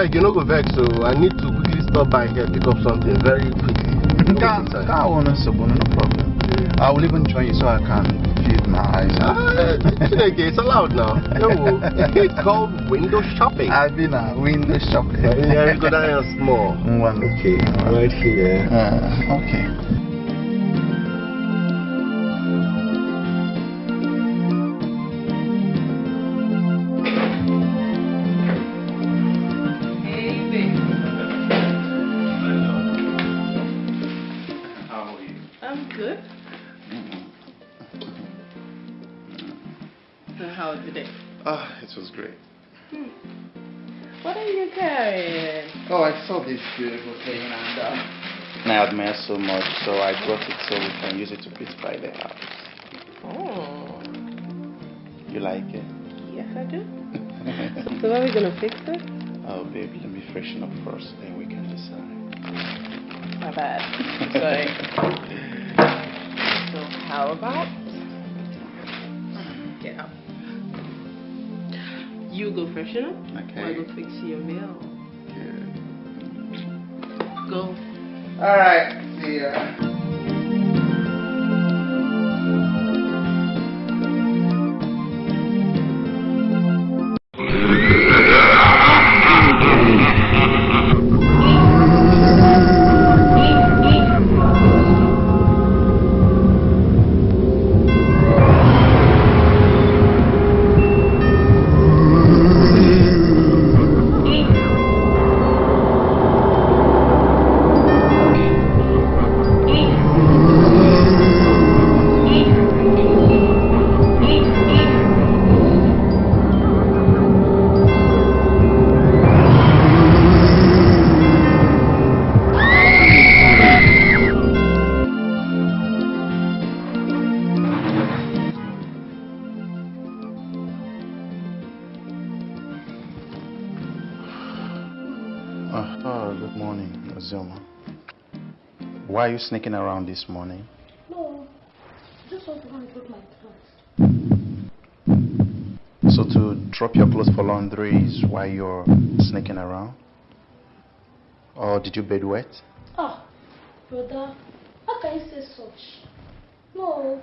I beg, you no go vex, so I need to quickly stop by here, pick up something very quickly. No problem. I will even join you so I can feed my eyes. Ah, Chineke, it's allowed now. No, it's called window shopping. I've been a window shopping. Yeah, you go down here small. One. Okay, right here. Uh, okay. Ah, it was great. What are you carrying? Oh, I saw this beautiful thing and uh, I admire so much, so I brought it so we can use it to beautify the house. Oh, You like it? yes I do. so when are we gonna fix it? Oh, baby, let me freshen up first, then we can decide. My bad. Sorry. so how about You go freshen up. Okay. I go fix your meal. Good. Go. All right, see ya. You sneaking around this morning? No, just want to go and put my clothes. So to drop your clothes for laundry is why you're sneaking around? Or did you bed wet? Ah, brother, how can you say such? No,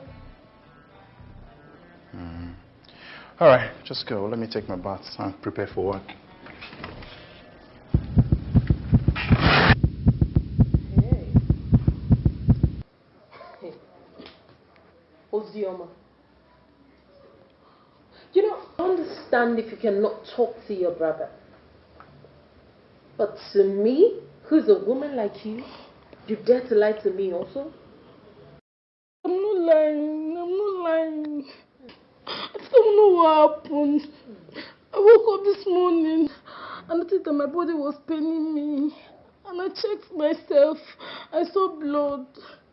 All right, just go. Let me take my bath and prepare for work. Hey. Ozioma. You know, I understand if you cannot talk to your brother. But to me, who's a woman like you, you dare to lie to me also? I'm not lying. I'm not lying. I don't know what happened. I woke up this morning and noticed that my body was paining me. And I checked myself. I saw blood.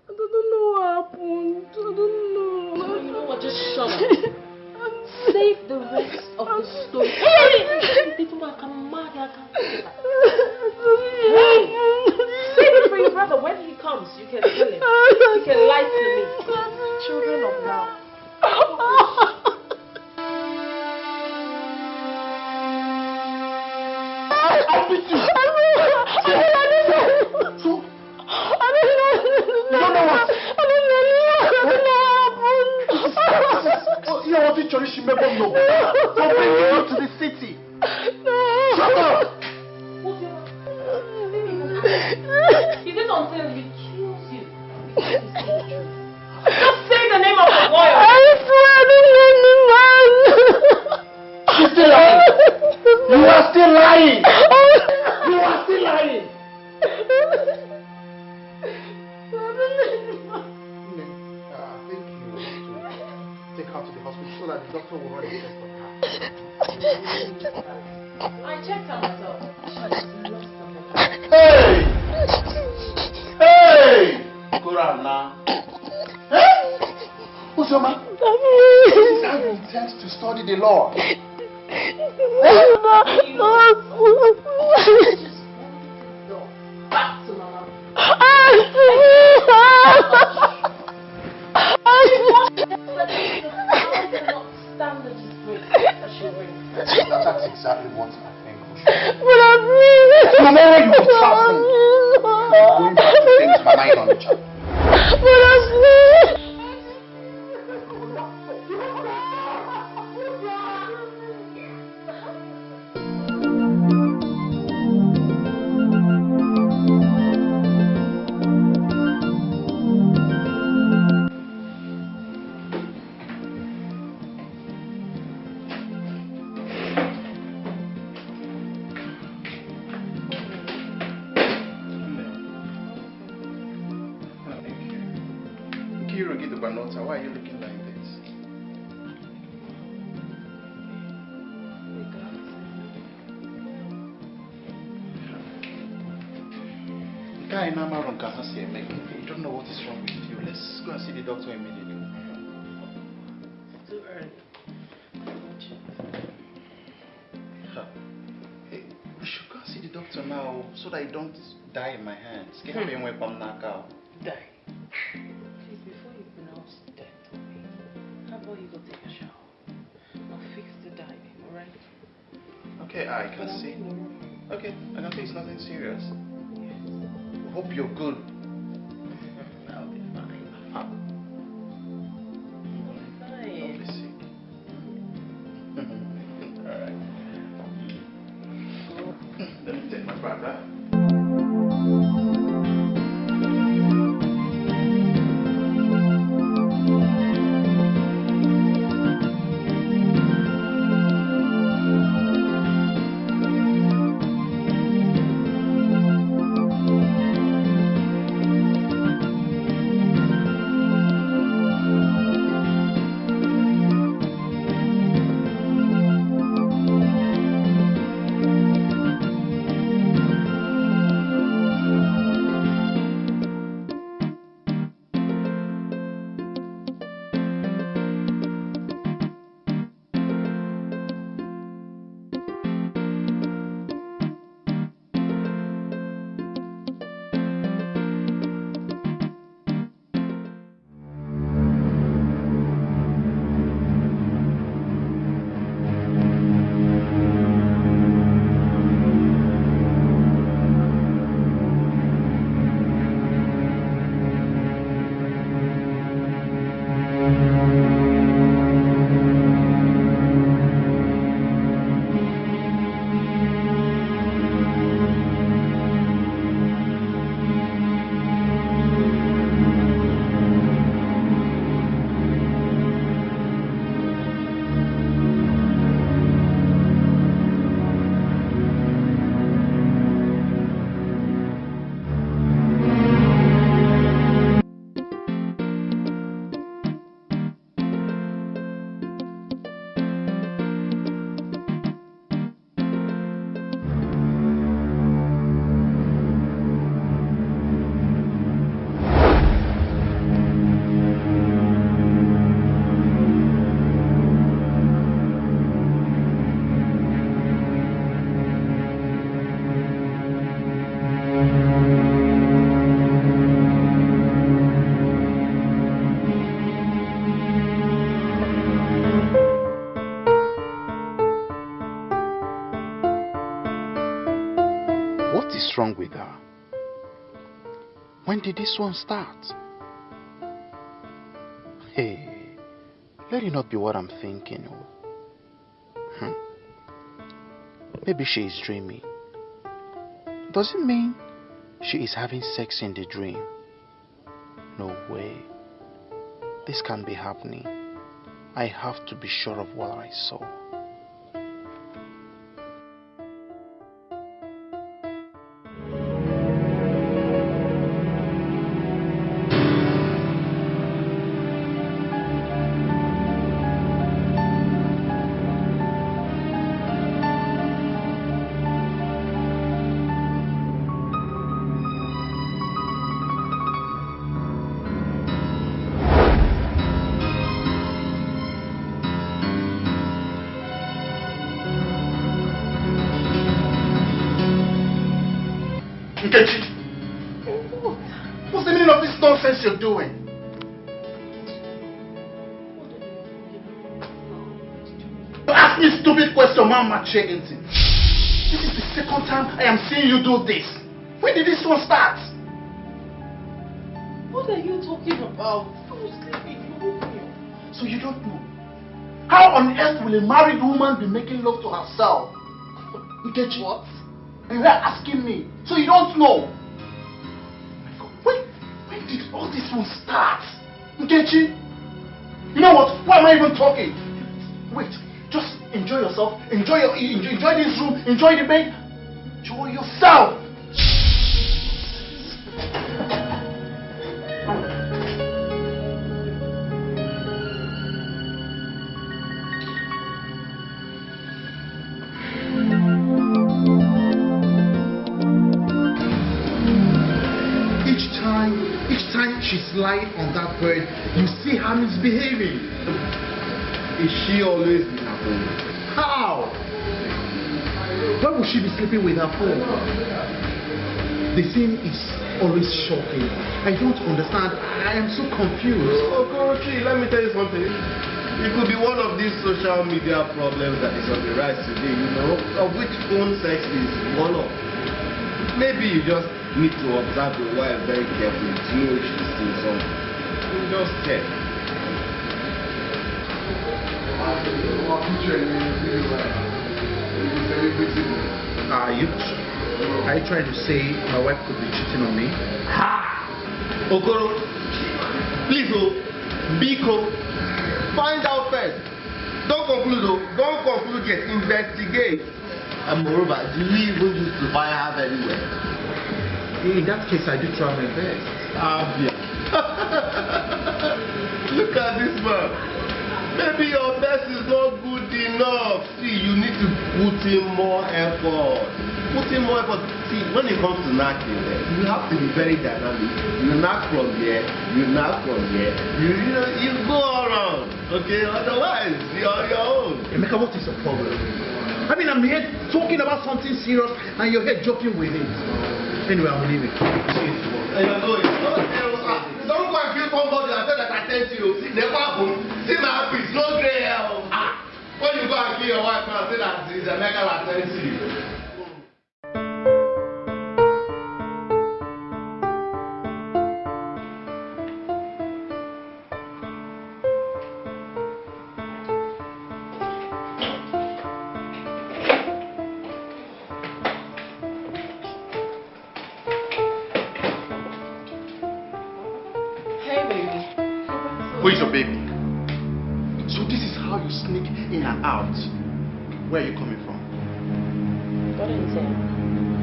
I don't know what happened. I don't know. You know what? Just shut up. Save the rest of the story. Hey! This woman can mad like a- Hey! Save it for your brother. When he comes, you can tell him. You can lie to me. Children of now. I beat you. You want to cherish me, but no. For bringing you to the city. No. Shut up! Is it until he kills you? Just say the name of the boy. I swear know the man. She's still lying. You are still lying. You are still lying. to the hospital so that the doctor will run a test on her. I checked her myself. Hey! Hey! Quran now. Hey! Usama, this is how you intend to study the law. Back to mama. That's exactly what I think we should do. But I'm Tomorrow you will start thinking. I'm going to change my mind on the child. But I'm from Nakao. Die. Please, before you pronounce death on me, how about you go take a shower? I'll fix the diving, alright? Okay, I can see. in the room. Okay, I can see it's nothing serious. Yes. Hope you're good. When did this one start? Hey, let it not be what I'm thinking. oh. Hmm. Maybe she is dreaming. Does it mean she is having sex in the dream? No way. This can't be happening. I have to be sure of what I saw. Mama Chegentin. This is the second time I am seeing you do this. When did this one start? What are you talking about? I was sleeping. You woke me up. So you don't know. How on earth will a married woman be making love to herself? Nkechi. What? And you're asking me. So you don't know. When, when did all this one start? Nkechi? You know what? Why am I even talking? Wait, enjoy yourself, enjoy your enjoy, enjoy this room, enjoy the bed, enjoy yourself. lying on that bed, you see how he's behaving. Is she always Why would she be sleeping with her phone? The scene is always shocking. I don't understand. I am so confused. Oh, Okorochi, let me tell you something. It could be one of these social media problems that is on the rise today, you know, of which phone sex is one of. Maybe you just need to observe your wife very carefully to know if she's still something. You just check. Are you, are you trying to say my wife could be cheating on me? Okoro, please, oh, Biko, find out first. Don't conclude, oh, don't conclude yet. Investigate. And moreover, do you even use to buy her anywhere? In that case, I do try my best. Abia. Look at this man. Maybe your best is not good enough. See, you need to put in more effort. Put in more effort. See, when it comes to knocking, eh, you have to be very dynamic. You knock from here, you knock from here. You, you know, you go around. Okay, otherwise you're on your own. Emeka, what is the problem? I mean, I'm here talking about something serious and you're here joking with it. Anyway, I'm leaving. Going. Don't, go and kill somebody and say that I sent you. Never happen. You go and kill your wife and say that it's Emeka that sent you. Hey, baby. Who is your baby? So this is how you sneak in and out. Where are you coming from? What is it?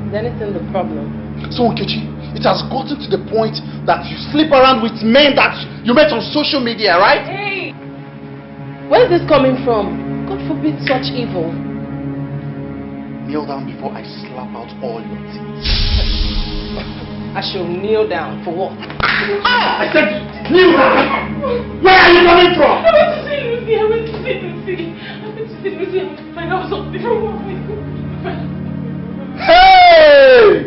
Is anything the problem? So Nkechi, it has gotten to the point that you sleep around with men that you met on social media, right? Hey! Where is this coming from? God forbid such evil. Kneel down before I slap out all your teeth. I shall kneel down for what? Ah, I said kneel down! Where are you coming from? I went to see Lucy. I went to see Lucy. I went to see Lucy and find out something from her. Hey!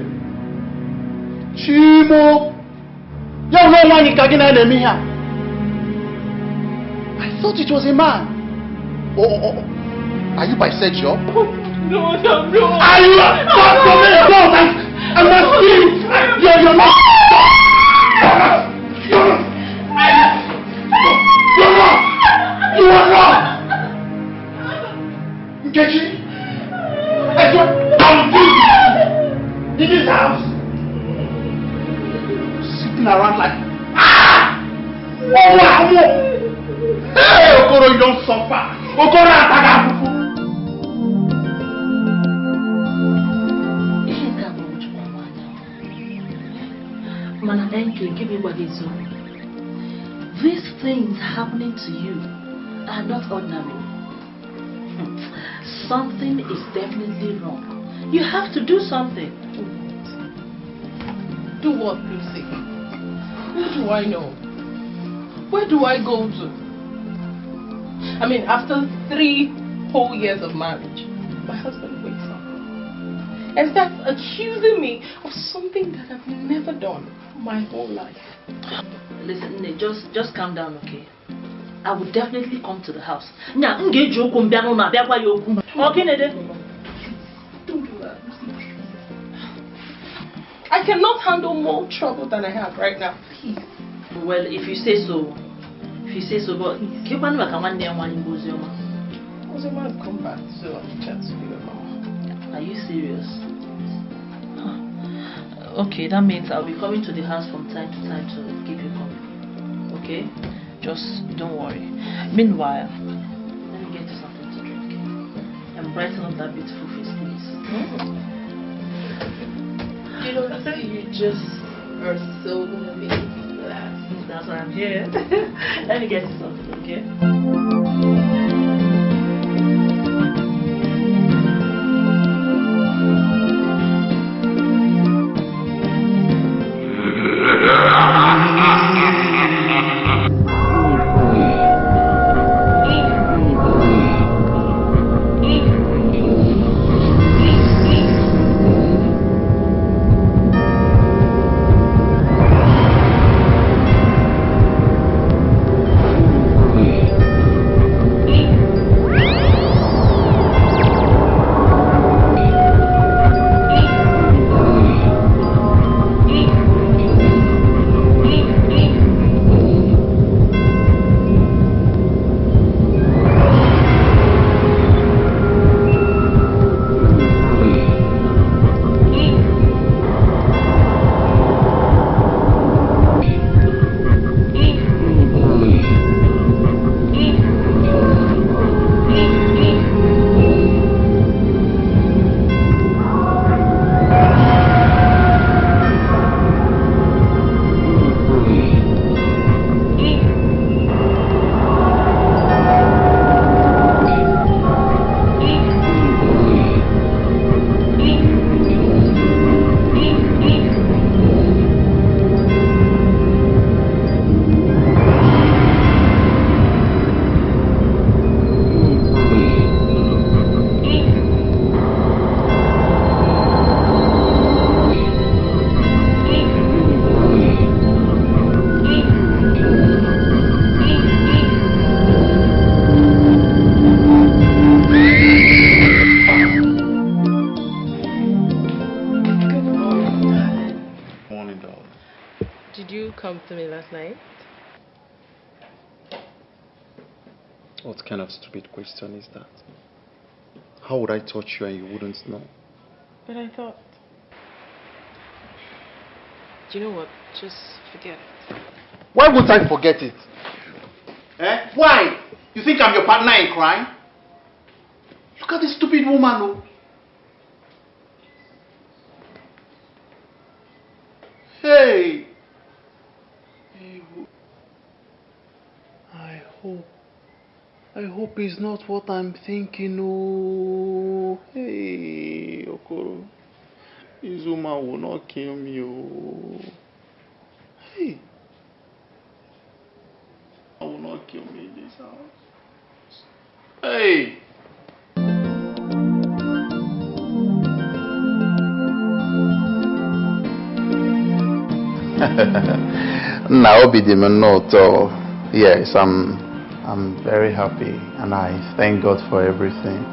Chimo! Yau no one in Kagina enemy here. I thought it was a man. Oh, oh, oh. Are you bisexual? No, no, no. Are you? Stop for me! Don't! I'm, I'm not seeing! You're, you're not! You're not! You're not! You are not! Nkechi! I swear, I'll kill you! In this house! Sitting around like, ah! Oh, wow! Hey, Okoro, you don't suffer! Okoro, Ataga, Fufu! ihe nke a bụ ojukwu nwanyị mana nke nke bụ ịgwa gị eziokwu these things happening to you are not ordinary Hmm. Something is definitely wrong you have to do something Do what, Lucy? Who do I know? Where do I go to? I mean, after three whole years of marriage, my husband wakes up and starts accusing me of something that I've never done my whole life. listen just just calm down okay I will definitely come to the house Now, m ga-eji okwu m bịa n'ụlọ abịa gwa ya okwu oh, ọ gịnị dị Don't do that, I cannot handle more trouble than I have right now. Please. well if you say so if you say so but kekwanụ maka nwanne ya nwaanyị bụ oziọma Ozioma has come back to have a chance to be with. Are you serious? Huh. Okay, that means I'll be coming to the house from time to time to keep you company. Okay? Just don't worry. Meanwhile, let me get you something to drink. And brighten up that beautiful face, please. You know, you just are so amazing. That's why I'm here. let me get you something, okay? Last night? What kind of stupid question is that? How would I touch you and you wouldn't know? But I thought. Do you know what? Just forget it. Why would I forget it? Eh? Why? You think I'm your partner in crime? Look at this stupid woman, oh. Hey! I hope. I hope it's not what I'm thinking. Oh, hey, Okoro. Woman will not kill me. Oh, hey. I will not kill me in this house. Hey! Naobi dị m. Yes, I'm I'm very happy and I thank God for everything.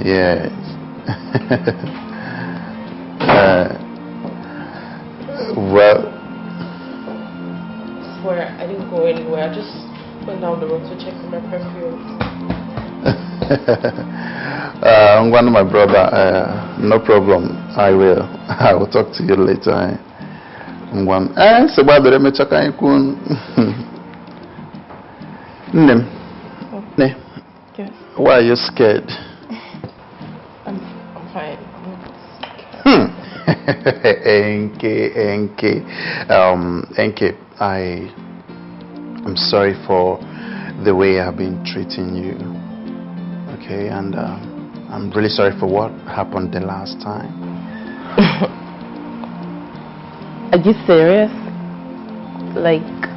Yes. uh, well, Swear, I didn't go anywhere. I just went down the road to check for my perfume. uh, I'm one of my brother. Uh, no problem. I will. I will talk to you later. I'm going. Eh? Eh, segbadoro emechaka anyị kwuo. Nne m. Nne. Yes. Why are you scared? I'm, I'm fine. Hmm. Enke, Enke. Um, Enke, I am sorry for the way I've been treating you. Okay, and uh, I'm really sorry for what happened the last time. Are you serious? Like,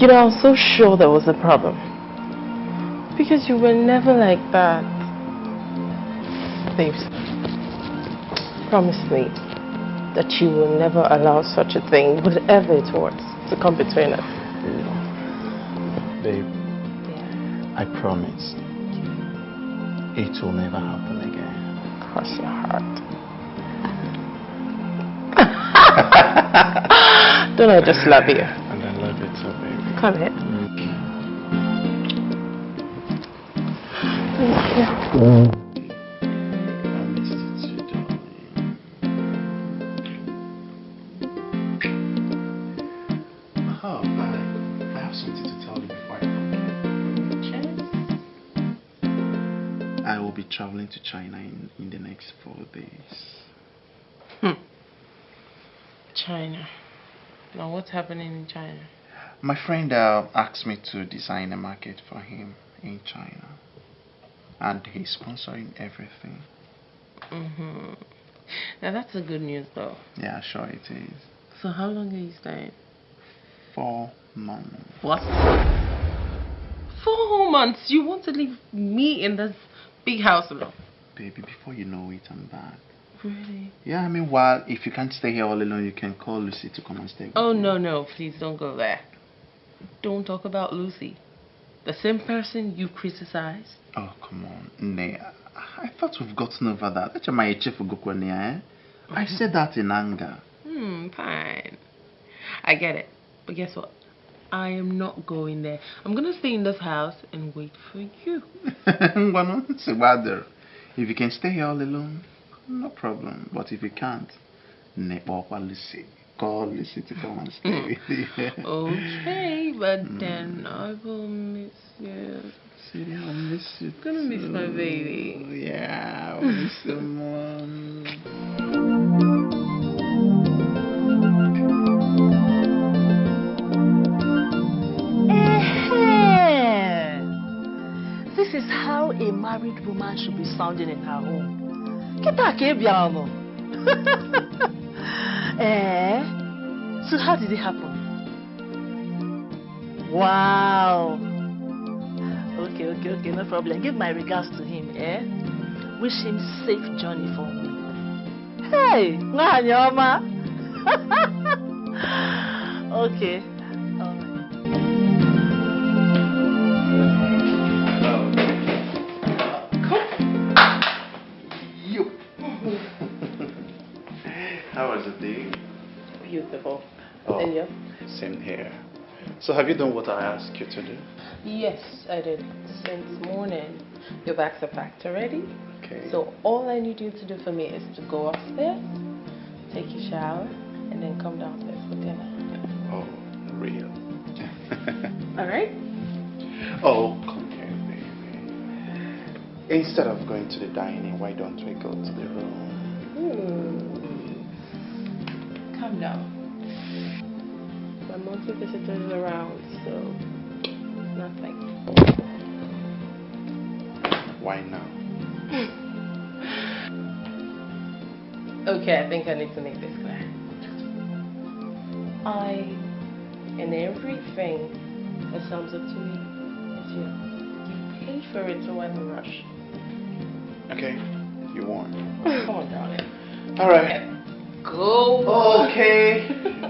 You know, I was so sure there was a problem. Because you were never like that. Babes, promise me that you will never allow such a thing, whatever it was, to come between us. Babe, I promise it will never happen again. Cross your heart. Don't I just love you? And I love you too, baby. Come here. I you too. I, I have something to tell you before I forget. I will be traveling to China in, in the next four days. Hmm. China. Now, what's happening in China? My friend uh, asked me to design a market for him in China. And he's sponsoring everything. Mm-hmm. Now, that's a good news, though. Yeah, sure it is. So, how long are you staying? Four months. What? Four whole months? You want to leave me in this big house alone? Baby, before you know it, I'm back. Really? Yeah, I mean, while if you can't stay here all alone, you can call Lucy to come and stay with Oh, you. no, no. Please don't go there. Don't talk about Lucy. The same person you criticized. Oh, come on. Nay, I, thought we've gotten over that. That's my eh? I said that in anger. Hmm, fine. I get it. But guess what? I am not going there. I'm gonna stay in this house and wait for you. If you can stay here all alone, no problem. But if you can't, Lucy. Call Lucy to come and stay with you. Okay, but mm. then I will miss you. Sweetie, I'll miss you. Gonna miss my baby. Yeah, I'll miss you more. Eh-heh. This is how a married woman should be sounding in her home. Kita ka ị bịara nọ. Eh? So how did it happen? Wow. Okay, okay, okay, no problem. Give my regards to him, eh? Wish him safe journey for me. Hey, ọma. okay. Was it, beautiful. Oh, And you? Same here. So have you done what I asked you to do? Yes, I did. Since morning. Your bags are packed already. Okay. So all I need you to do for me is to go upstairs, take your shower, and then come downstairs for dinner. Oh, real. All right? oh, come here, baby. Instead of going to the dining, why don't we go to the room? Calm down. My monthly visitor is around, so nothing. Why now? Okay, I think I need to make this clear. I, and everything that sums up to me, is you. You paid for it, so I'm in a rush. Okay, you won. Come on, darling. All right. Go. Okay.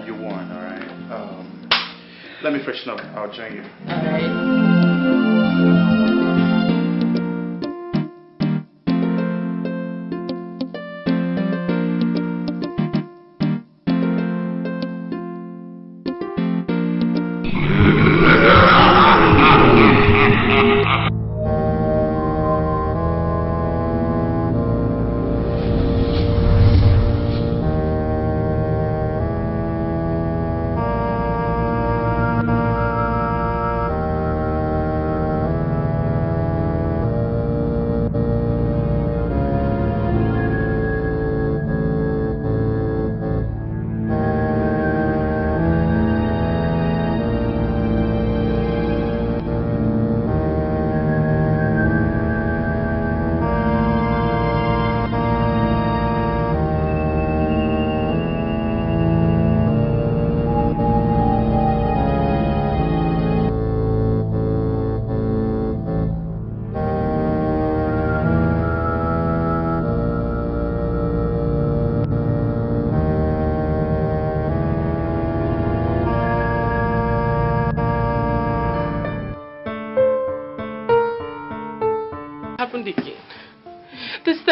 you won, all right. Um, let me freshen up. I'll join you. All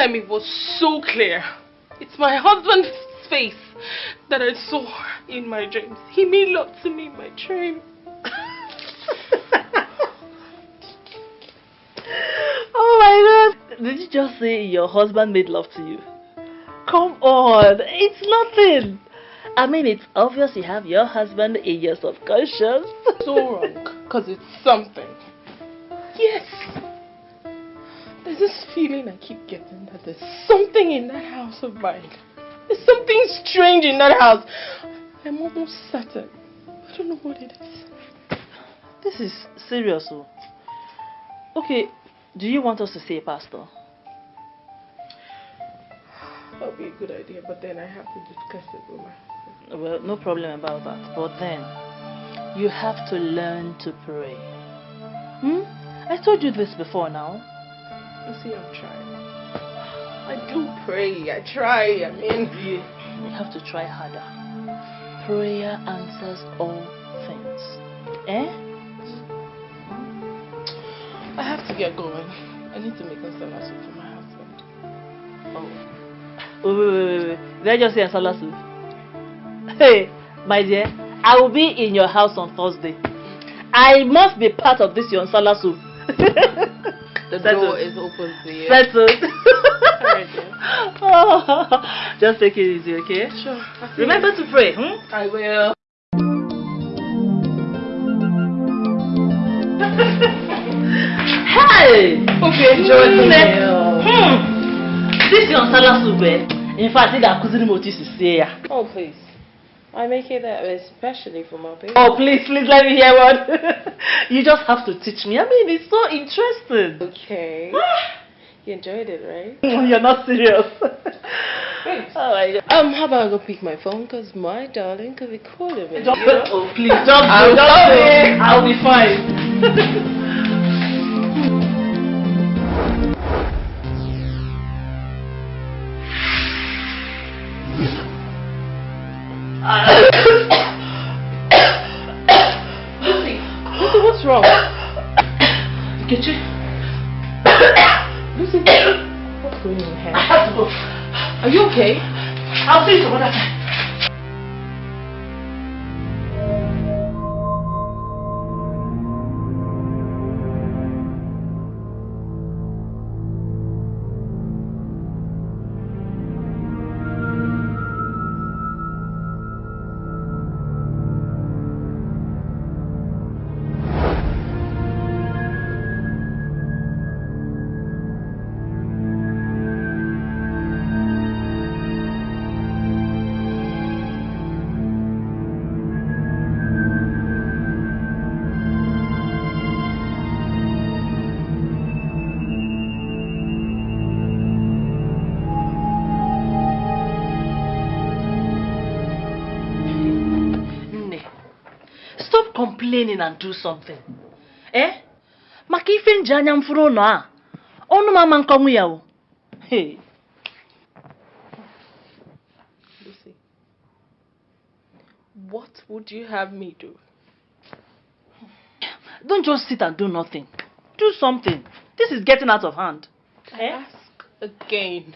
time it was so clear. It's my husband's face that I saw in my dreams. He made love to me in my dream. Oh my god! Did you just say your husband made love to you? Come on, it's nothing. I mean, it's obvious you have your husband in your subconscious. So wrong, because it's something. Yes! There's this feeling I keep getting that there's something in that house of mine. There's something strange in that house. I'm almost certain. I don't know what it is. This is serious, oh. Okay, do you want us to see a pastor? That would be a good idea, but then I have to discuss it with my husband. Well, no problem about that. But then, you have to learn to pray. Hmm? I told you this before now. You see, I'm trying. I do pray. I try. I mean, You, you have to try harder. Prayer answers all things. Eh? I have to get going. I need to make some Nsala soup for my husband. Oh. Wait, wait, wait, wait. Did I just say Nsala soup? Hey, my dear, I will be in your house on Thursday. I must be part of this your soup. The door is open to you. Settled. Oh, just take it easy, okay? Sure. Remember you. to pray, hmm? I will. Hey! Okay, enjoy the meal. Hmm. This your Nsala soup, eh? In fact, I notice to say ya. Oh, please. I make it that especially for my baby. Oh, please, please let me hear one. you just have to teach me. I mean, it's so interesting. Okay. You enjoyed it, right? You're not serious. Thanks. oh my Um, how about I go pick my phone? Because my darling could be calling me. Just, you know? oh, please, just I'm go, just coming. go. I'll be fine. What's wrong? Nkechi, Lucy, what's going on here? I have to go. Are you okay? I'll see you some other time. Complaining and do something. Eh? Maka ife nji anya m fụrụ ụlọ a. Ọnụ m ama nkọnwụ ya o. Hey. Lucy, what would you have me do? Don't just sit and do nothing. Do something. This is getting out of hand. I ask again.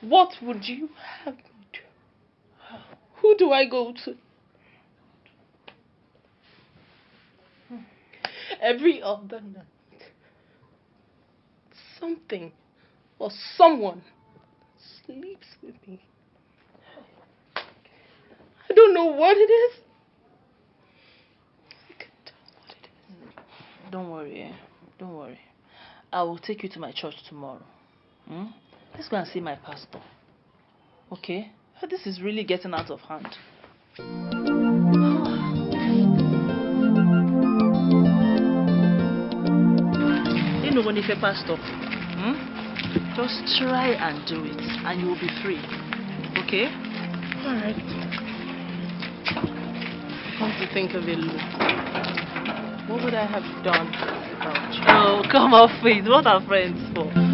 What would you have me do? Who do I go to? Every other night, something or someone sleeps with me. I don't know what it is. I can't tell what it is. Don't worry, eh? Don't worry. I will take you to my church tomorrow. Hmm? Let's go and see my pastor. Okay? This is really getting out of hand. You know when if a pastor, hmm? just try and do it, and you will be free. Okay? Alright. Come to think of it, Lou, what would I have done without you? Oh, come off it. What are friends for?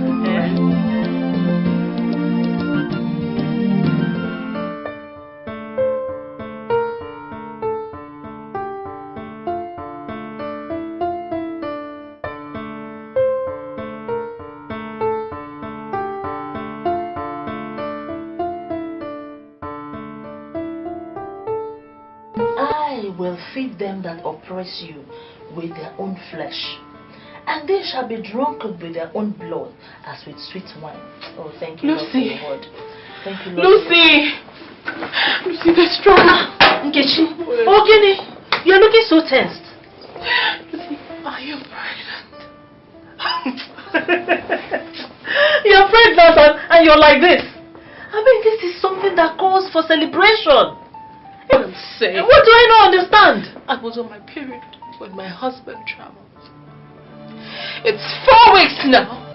You with their own flesh, and they shall be drunken with their own blood as with sweet wine. Oh, thank you, Lord, for Lucy. word. Thank you, Lord. Lucy! Lucy, the strong. Ah, Nkechi, oh, Gini, you're looking so tensed. Lucy, are you pregnant? you're pregnant and, and you're like this. I mean, this is something that calls for celebration. What do I not understand? I was on my period when my husband traveled. It's four weeks now.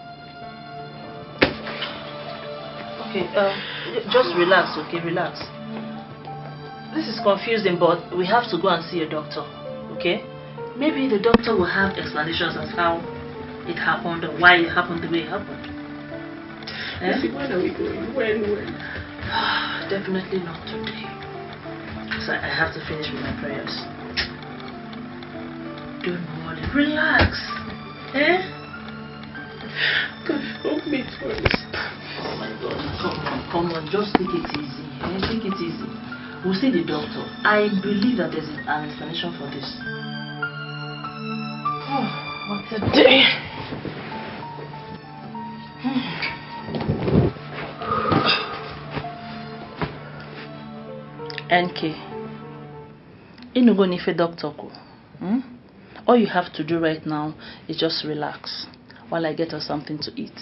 Okay, um, just relax, okay, relax. This is confusing, but we have to go and see a doctor, okay? Maybe the doctor will have explanations as how it happened or why it happened the way it happened. Eh? Lucy, when are we going? When, when? Definitely not today. So I have to finish with my prayers. Don't worry, relax. Eh? God, help me first. Oh my God, come on, come on, just take it easy. Eh? Take it easy. We'll see the doctor. I believe that there's an explanation for this. Oh, what a day. NK. Inugo nife doctor ko. All you have to do right now is just relax while I get us something to eat.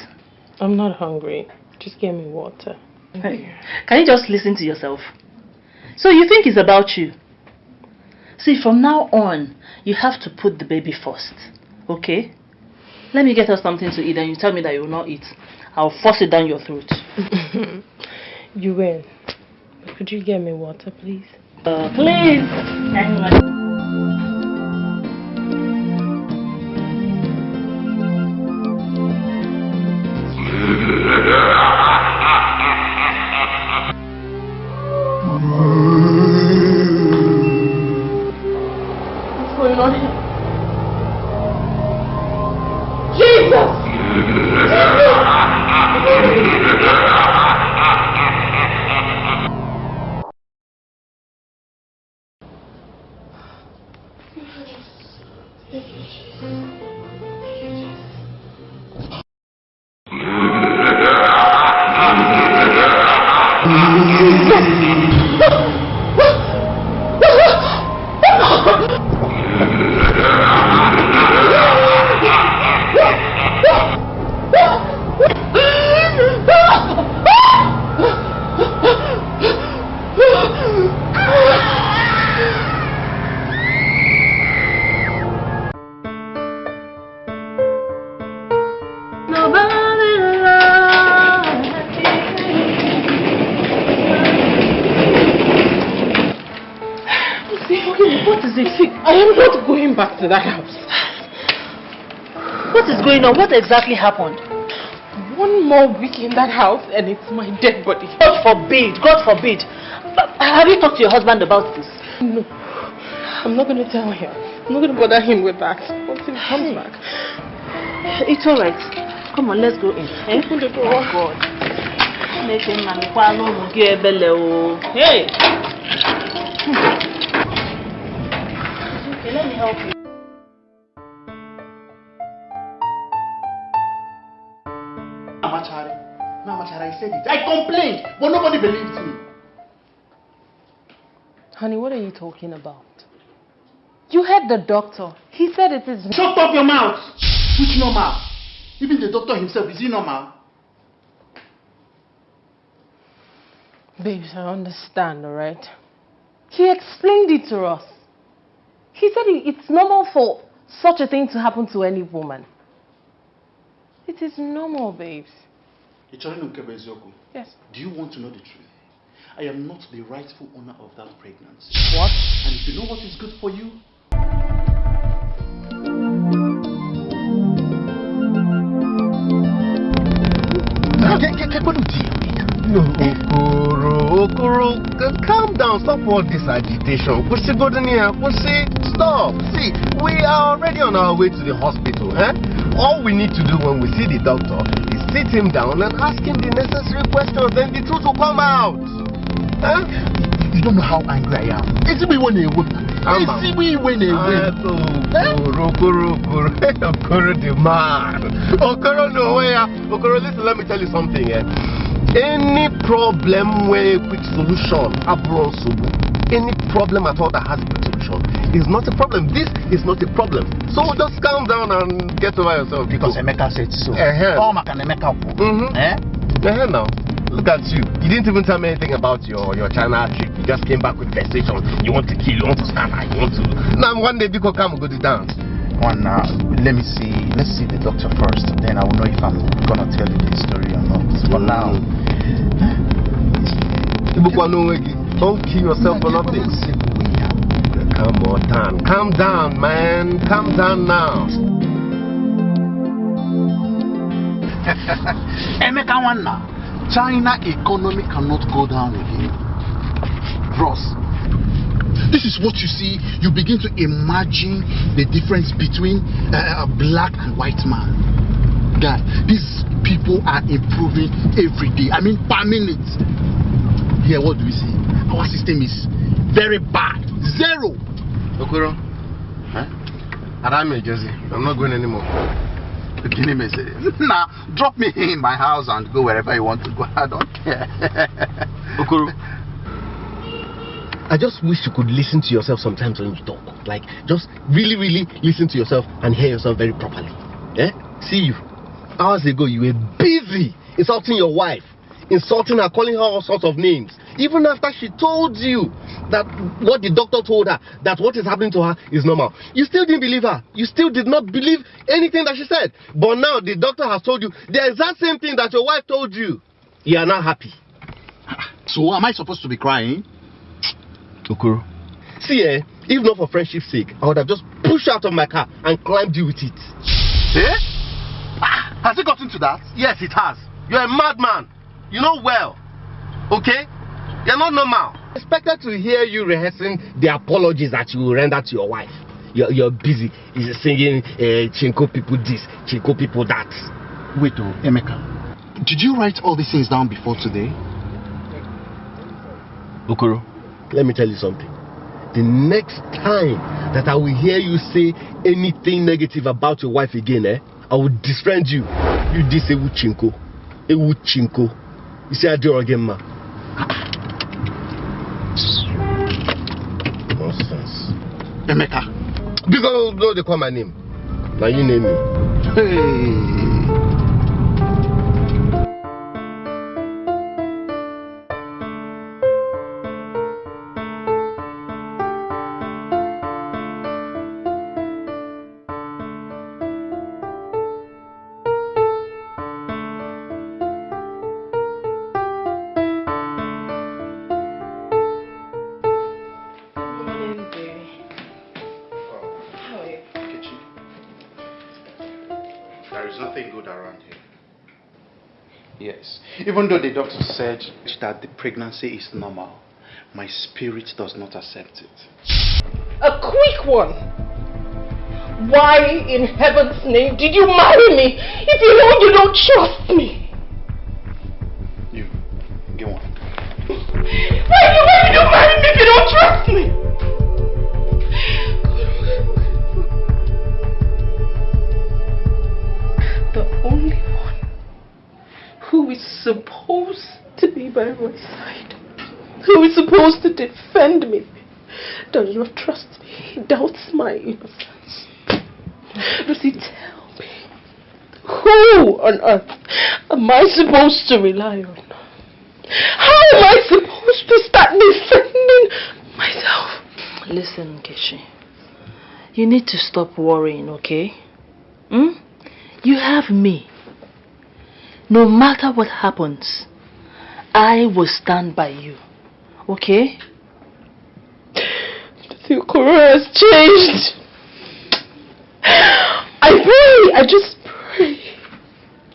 I'm not hungry. Just give me water. Hey, Can you just listen to yourself? So you think it's about you? See, from now on, you have to put the baby first. Okay? Let me get us something to eat and you tell me that you will not eat. I'll force it down your throat. you will. Could you get me water, please? Uh, please! On? What exactly happened? One more week in that house and it's my dead body. God forbid. God forbid. Uh, Have you talked to your husband about this? No, I'm not going to tell him. I'm not going to bother him with that until he comes back. It's alright. Come on, let's go in. Eh? Open the door. Oh God. Hey! Okay, let me help you. Said it. I complained, but nobody believed me. Honey, what are you talking about? You heard the doctor. He said it is... Shut up your mouth! Which normal? Even the doctor himself, is he normal? Babes, I understand, alright? He explained it to us. He said it's normal for such a thing to happen to any woman. It is normal, babes. Ichorino Nkebe Eziokwu, Yes. Do you want to know the truth? I am not the rightful owner of that pregnancy. What? And if you know what is good for you, No, Okoro, Okoro, c- calm down. Stop all this agitation. Pussy Godenia, Pussy, stop. See, we are already on our way to the hospital. Eh? All we need to do when we see the doctor is sit him down and ask him the necessary questions, then the truth will come out. Eh? you don't know how angry I am. It's me when they would. Ama. It's me when they would. Okoro, Okoro, Okoro, the man. Okoro no way. ah. Okoro, listen, let me tell you something. Eh? Any problem where a quick solution, abron subu. Any problem at all that has solution is not a problem. This is not a problem. So just calm down and get over yourself. Because Emeka said so. Eh-heh. Oh, Maka Emeka. Mhm. Eh? Yeah, now. Look at you. You didn't even tell me anything about your, your China trip. You just came back with vexation. You want to kill, you want to stand, you want to. Now, one day, Biko come go to dance. One, uh, let me see. Let's see the doctor first. Then I will know if I'm gonna tell you the story or not. For now, Ibukwa. Don't kill yourself for nothing. Calm on down. Calm down, man. Calm down now. China economy cannot go down again. Bros, this is what you see. You begin to imagine the difference between uh, a black and white man. Guy, these people are improving every day. I mean, per minute. Here, what do we see? Our system is very bad. Zero. Okoro. Huh? Adame Jersey. I'm not going anymore. Beginning message. Nah, drop me in my house and go wherever you want to go. I don't care. Okoro. I just wish you could listen to yourself sometimes when you talk. Like, just really, really listen to yourself and hear yourself very properly. Eh? See you. Hours ago, you were busy insulting your wife, insulting her, calling her all sorts of names. Even after she told you that what the doctor told her, that what is happening to her is normal. You still didn't believe her. You still did not believe anything that she said. But now the doctor has told you the exact same thing that your wife told you. You are now happy. so, am I supposed to be crying? Okoro. See, eh, if not for friendship's sake, I would have just pushed out of my car and climbed you with it. Eh? Ah, has it gotten to that? Yes, it has. You're a madman. You know well. Okay? You're not normal. Expected to hear you rehearsing the apologies that you will render to your wife. You're, you're busy You're singing uh, Chinko people this, Chinko people that. Wait, oh, Emeka. Did you write all these things down before today? Okoro, let me tell you something. The next time that I will hear you say anything negative about your wife again, eh, I will disfriend you. You this Ewu Chinko. Ewu Chinko. You say I do again, ma. Nonsense. Emeka. Because no, they call my name. Now you name me. Hey. The doctor said that the pregnancy is normal, my spirit does not accept it. A quick one. Why in heaven's name did you marry me if you know you don't trust me? On earth am I supposed to rely on? How am I supposed to start defending myself? Listen, Keshi. You need to stop worrying, okay? Hmm? You have me. No matter what happens, I will stand by you. Okay? The Quran has changed. I pray, I just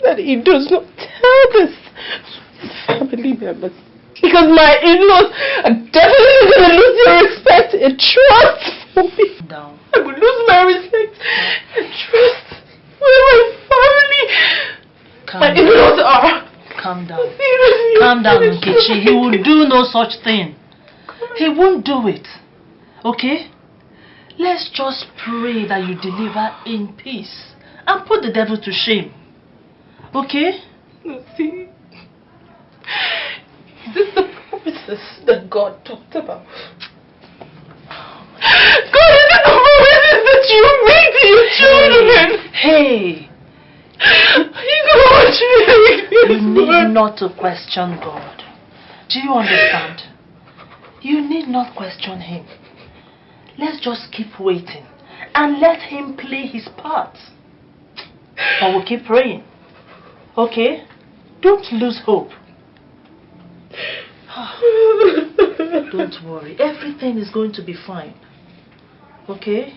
that he does not tell this to his family members. Because my in-laws are definitely going to lose their respect and trust for me. Down. I will lose my respect and trust with my family. Calm My down. in-laws are. Calm down. Calm down, Nkechi. He will do no such thing. He won't do it. Okay? Let's just pray that you deliver in peace and put the devil to shame. Okay? See, is this the promises that God talked about? God, is this the promises that you make to your children? Hey, You know what you need word. not to question God. Do you understand? You need not question Him. Let's just keep waiting and let Him play His part. But we'll keep praying. Okay? Don't lose hope. Don't worry. Everything is going to be fine. Okay?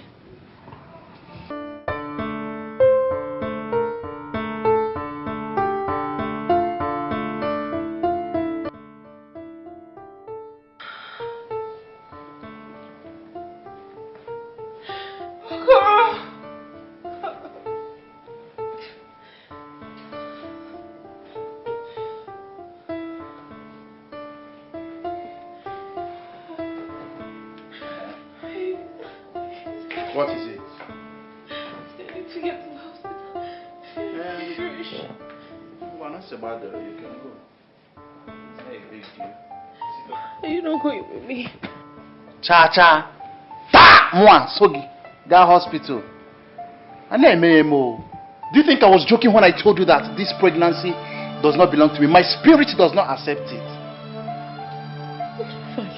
Cha cha. Ta! Mwa, Sogi. That hospital. I never mo. Do you think I was joking when I told you that this pregnancy does not belong to me? My spirit does not accept it. Fine.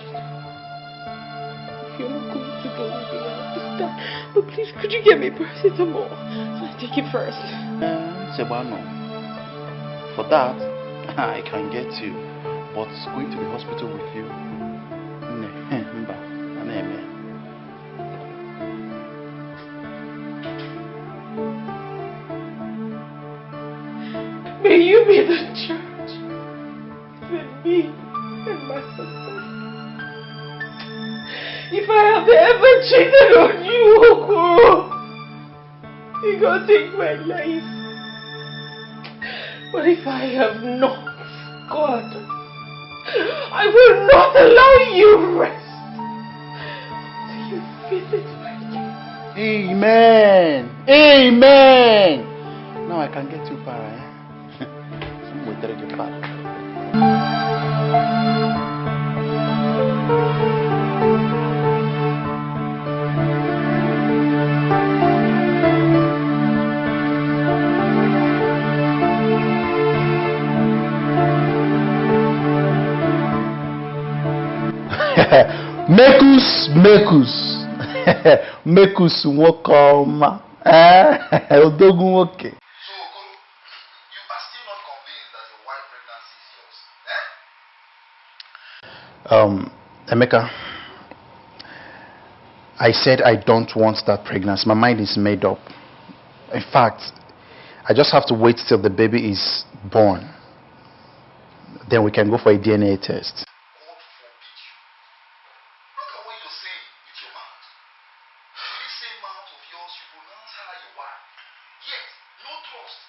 If you're not going to go with me, I understand. But please, could you get me paracetamol? So I take it first. Uh, Sebano. For that, I can get you. But going to the hospital with you? You be the church with me and my husband. If I have ever cheated on you, Okoro, you gonna take my life. But if I have not, God, I will not allow you rest until you visit my case. Amen. Amen. Now I can get you para. Eh? Some will tell you para. mekus mekus mekus nwoke ọma Eh, odogwu nwoke So, Okoro, you are still not convinced that your wife pregnancy is yours. Eh? um, Emeka I said I don't want that pregnancy my mind is made up in fact I just have to wait till the baby is born. Then we can go for a DNA test. God forbid you. Look at what you're saying with your mouth. With this same mouth of yours, you pronounce her your wife. Yet, no trust.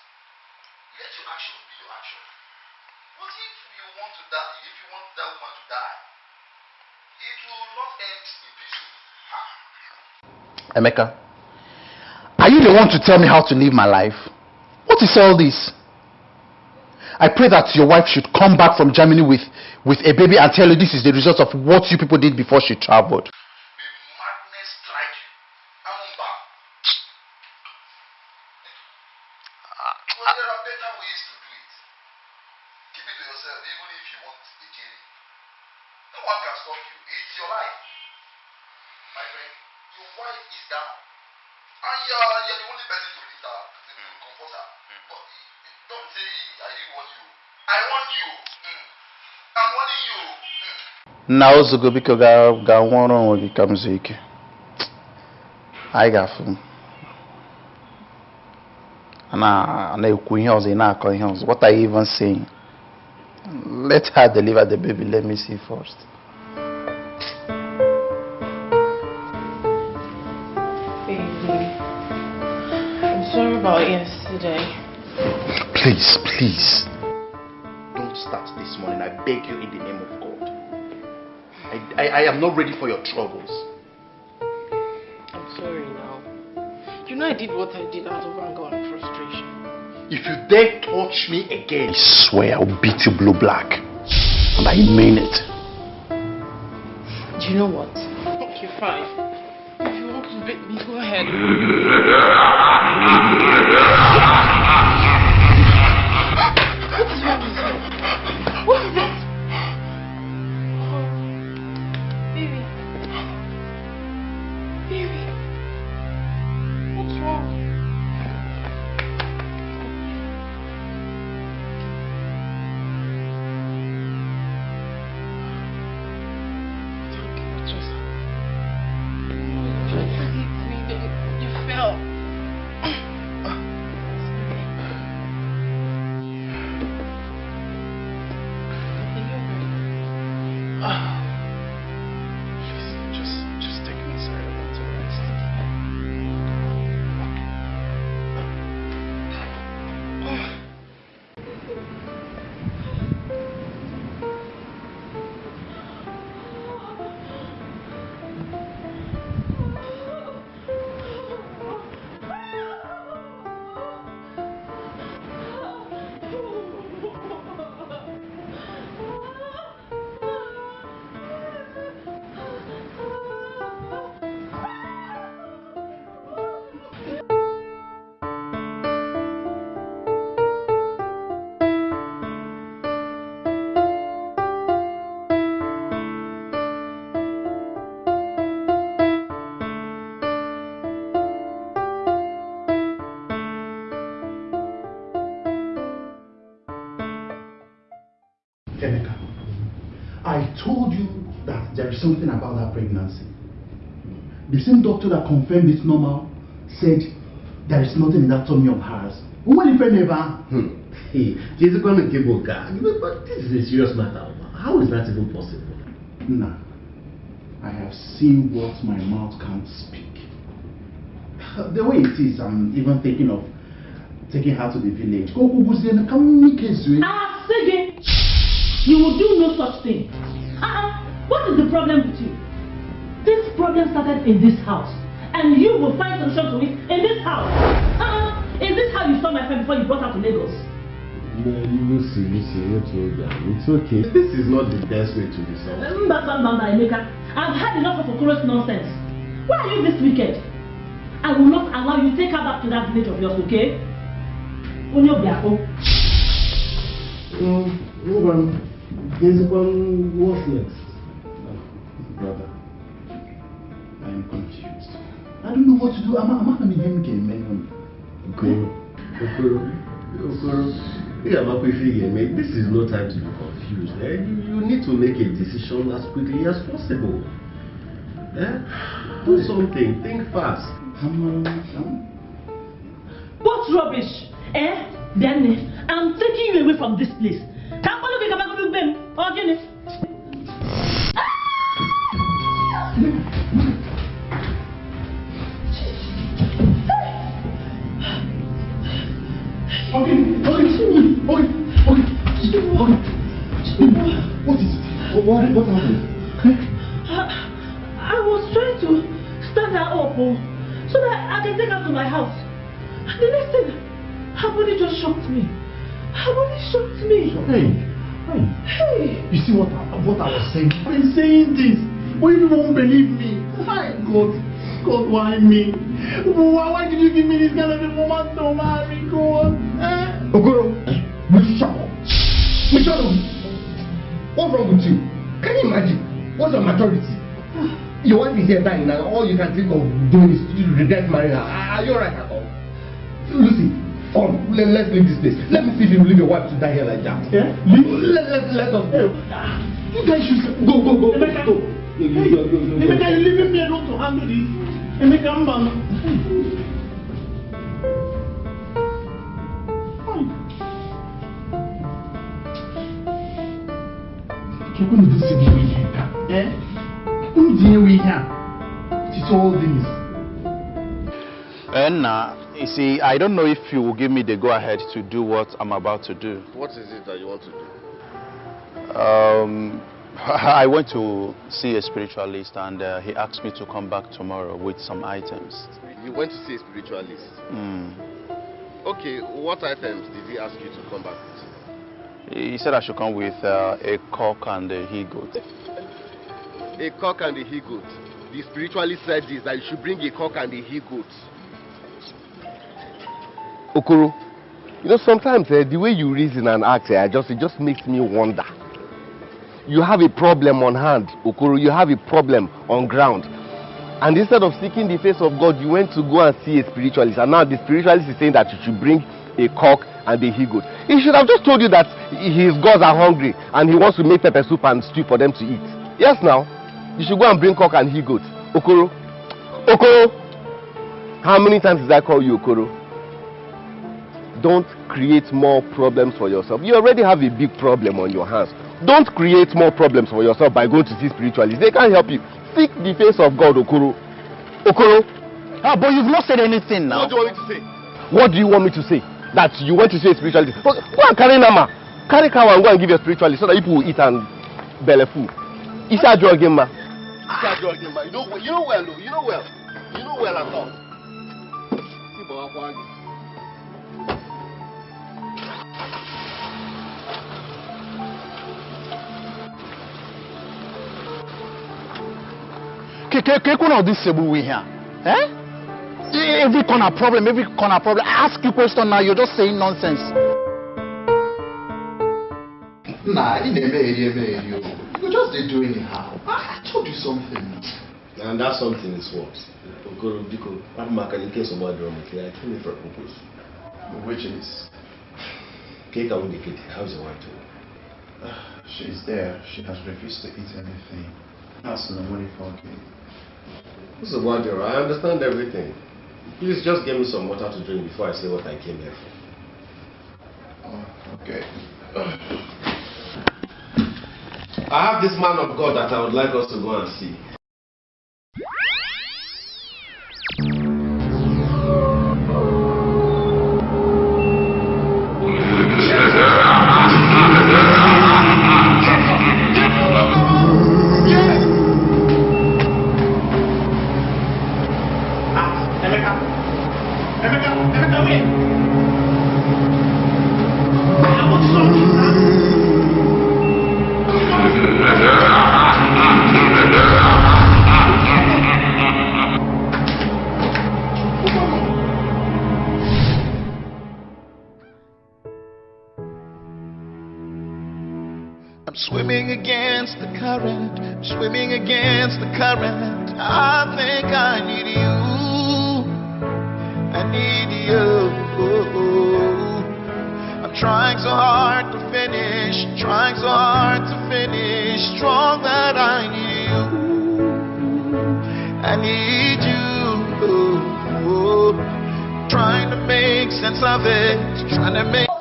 Let your action be your action. What if you want to die? If you want that woman to die, it will not end in peace. Ah. Emeka, are you the one to tell me how to live my life? What is all this? I pray that your wife should come back from Germany with, with a baby and tell you this is the result of what you people did before she traveled. May madness strike you. Amumba. Well, there are better ways to do it. Keep it to yourself, even if you want a journey. No one can stop you. It's your life. My friend, your wife is down. And you're, you're the only person to lead her, to, to comfort her. But don't say I didn't want you. I want you. Mm. I'm warning you. Mm. na ozugbo biko ga ga nwụọrọ onwe gị ka m zuo ike. Anyị ga-afụ a na- a na-ekwu ihe ọzọ ị na-akọ ihe ọzọ. What are you even saying? Let her deliver the baby let me see first. Baby, I'm sorry about yesterday. please please. Don't start this morning. I beg you in the name of god i, I, I am not ready for your troubles I'm sorry now. You know I did what I did out of anger and frustration. If you dare touch me again, I swear I'll beat you blue black. And I mean it. Do you know what? Okay, fine. If you want to beat me, go ahead. something about that pregnancy. The same doctor that confirmed it's normal said there is nothing in that tummy of hers. When if never, Hmm. Hey, Jessica Nkeboka, you know, but this is a serious matter. How is that even possible? nah, I have seen what my mouth can't speak. The way it is, I'm even thinking of taking her to the village. Go, go, go, see, and come make a swing. Ah, Sege, you will do no such thing. What is the problem with you? This problem started in this house, and you will find solution to it in this house. Uh-uh. Is this how you saw my friend before you brought her to Lagos? No, Lucy, Lucy, you're too young. It's okay. This is not the best way to resolve. Mba, mba, mba, Emeka. I've had enough of Okoro's nonsense. Why are you this wicked? I will not allow you take her back to that village of yours, okay? Onye Obiako. Um, hold on. Jessica, what's next? I don't know what to do. I'm not going to be him again. Okoro, Okoro, Okoro. Yeah, but if this is no time to be confused. Eh? You, you need to make a decision as quickly as possible. Eh? Do something. Think fast. I'm, uh, I'm, What rubbish? Eh? Then I'm taking you away from this place. Come on, look at my Okay, okay, okay, okay, okay. What is it? What, what, what happened? I, I was trying to stand her up oh, so that I can take her to my house. And the next thing, her body just shocked me. Her body shocked me. Hey, hey. Hey. You see what I, what I was saying? I've been saying this, but you won't believe me. My God, God, why me? Why, why did you give me this kind of information to marry? God, will you shut up. What's wrong with you? Can you imagine? What's your maturity? Your wife is here dying now. All you can think of doing is to regret marrying her. Are you alright at all? Lucy, come. Let, let's leave this place. Let me see if you leave your wife to die here like that. Yeah? Leave. Let, let, let us go. You guys should go, go, go, go, Emeka. Hey. Emeka, you leaving me alone to handle this? Emeka, man. Kekunu dị sị n'iwe ihe ka. Eh? Dị n'iwe ihe a. It's all this. And uh, you see, I don't know if you will give me the go ahead to do what I'm about to do. What is it that you want to do? Um, I went to see a spiritualist and uh, he asked me to come back tomorrow with some items. You went to see a spiritualist. Mm. Okay, what items did he ask you to come back with? He said I should come with uh, a cock and a he goat. A cock and a he goat. The spiritualist said this that you should bring a cock and a he goat. Okoro, you know sometimes eh, the way you reason and act, eh, just it just makes me wonder. You have a problem on hand, Okoro. You have a problem on ground, and instead of seeking the face of God, you went to go and see a spiritualist, and now the spiritualist is saying that you should bring a cock and a he goat. He should have just told you that his gods are hungry and he wants to make pepper soup and stew for them to eat. Yes, now you should go and bring cock and he goat. Okoro, Okoro. How many times did I call you Okoro? Don't create more problems for yourself. You already have a big problem on your hands. Don't create more problems for yourself by going to see spiritualists. They can't help you. Seek the face of God, Okoro. Okoro. Ah, but you've not said anything now. What do you want me to say? What do you want me to say? That you went to see a spiritualist? Go and carry Nama. Carry cow and go and give your spiritualist so that people will eat and belly full. Is that drug ma? Is that drug ma? You know, you know well. You know well. You know well at all. See, Baba Kwagi. Kekuna of this Cebu we here. Eh? Every corner problem, every corner problem. I ask you question now, you're just saying nonsense. Nah, you never hear me. You you just dey do anyhow. I, I told you something. And that something is what? Okoro, Biko, Abumaka, in case of what wrong with I came in for a purpose. Which is, Cake and the cake. How's your wife doing? she's there. She has refused to eat anything. That's no money for cake. What's the word, I understand everything. Please just give me some water to drink before I say what I came here for. Oh, okay. I have this man of God that I would like us to go and see. I'm swimming against the current, swimming against the current. I think I need you. I need you. I'm trying so hard to finish, trying so hard to finish. Strong that I need you. I need you. Trying to make sense of it. Trying to make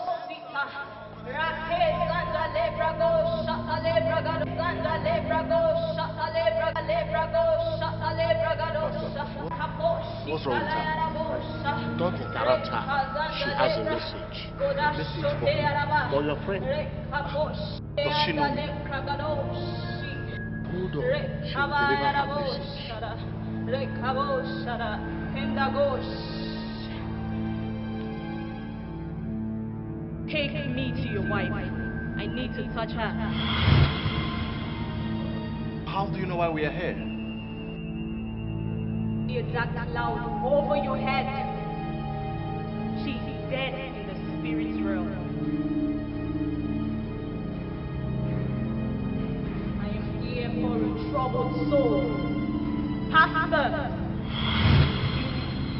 What's wrong with her? Don't interrupt her. She has a message. A message for, for your friend. Does she know me? Hold on. She will deliver her message. Take me to your wife. I need to touch her. How do you know why we are here? Hear that loud over your head. She's dead in the spirit realm. I am here for a troubled soul. Pastor,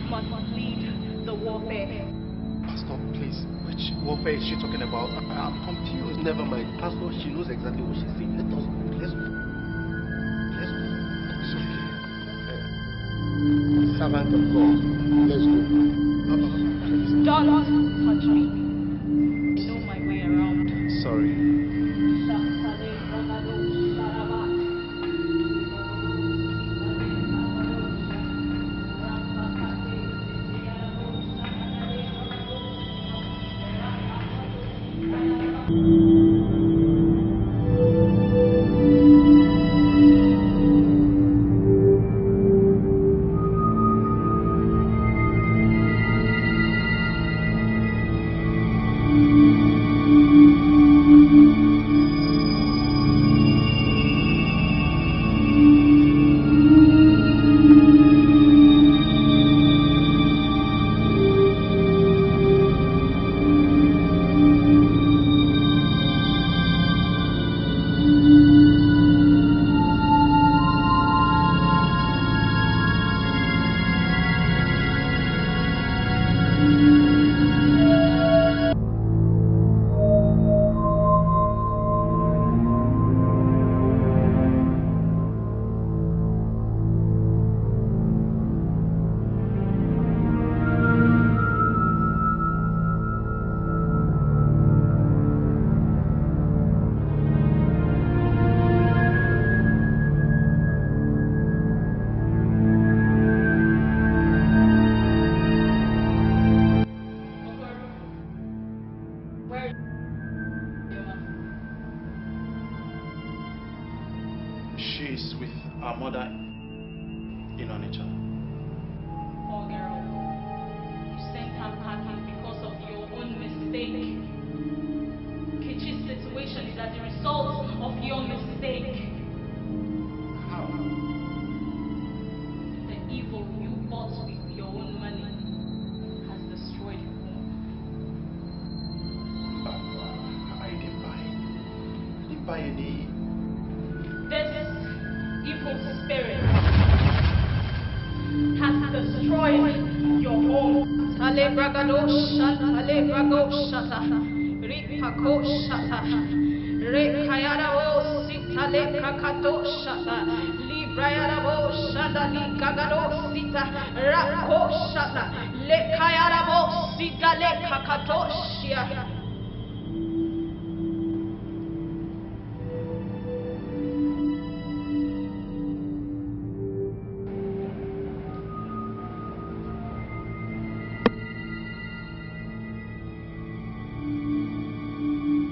you must lead the warfare. Pastor, please. Which warfare is she talking about? I'm confused. Never mind. Pastor, she knows exactly what she's saying. Let us Servant of God. Let's go. Papa,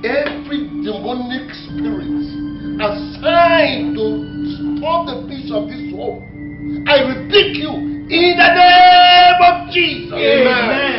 Every demonic spirit assigned to stop the peace of this home, I rebuke you in the name of Jesus. Amen. This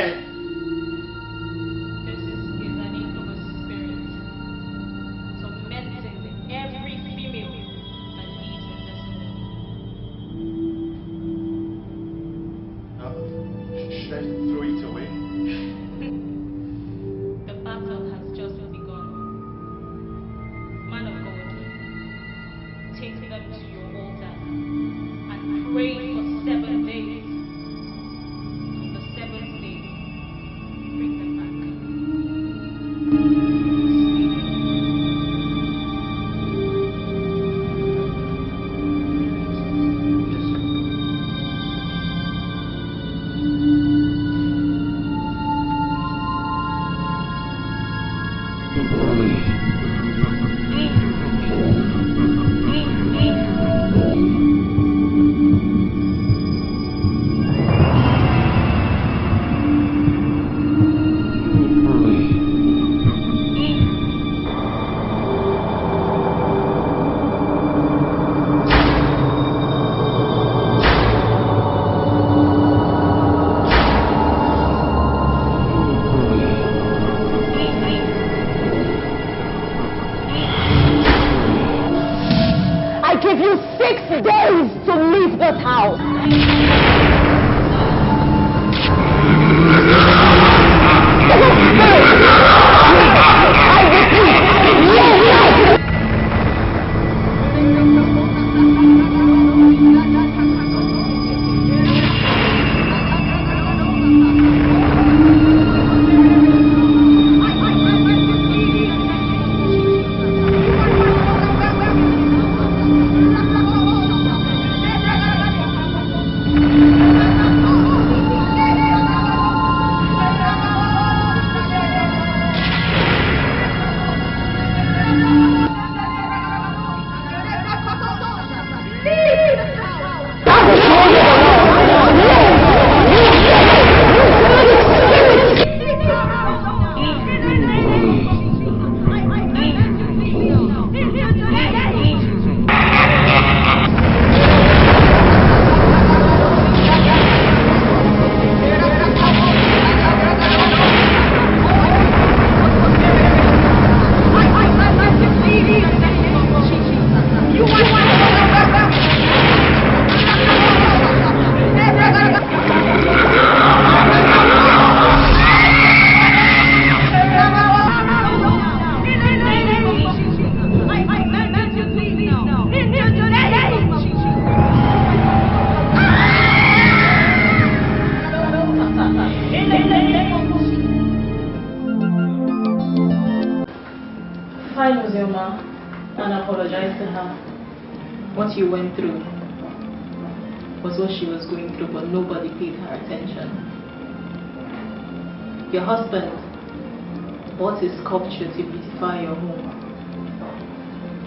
a sculpture to beautify your home,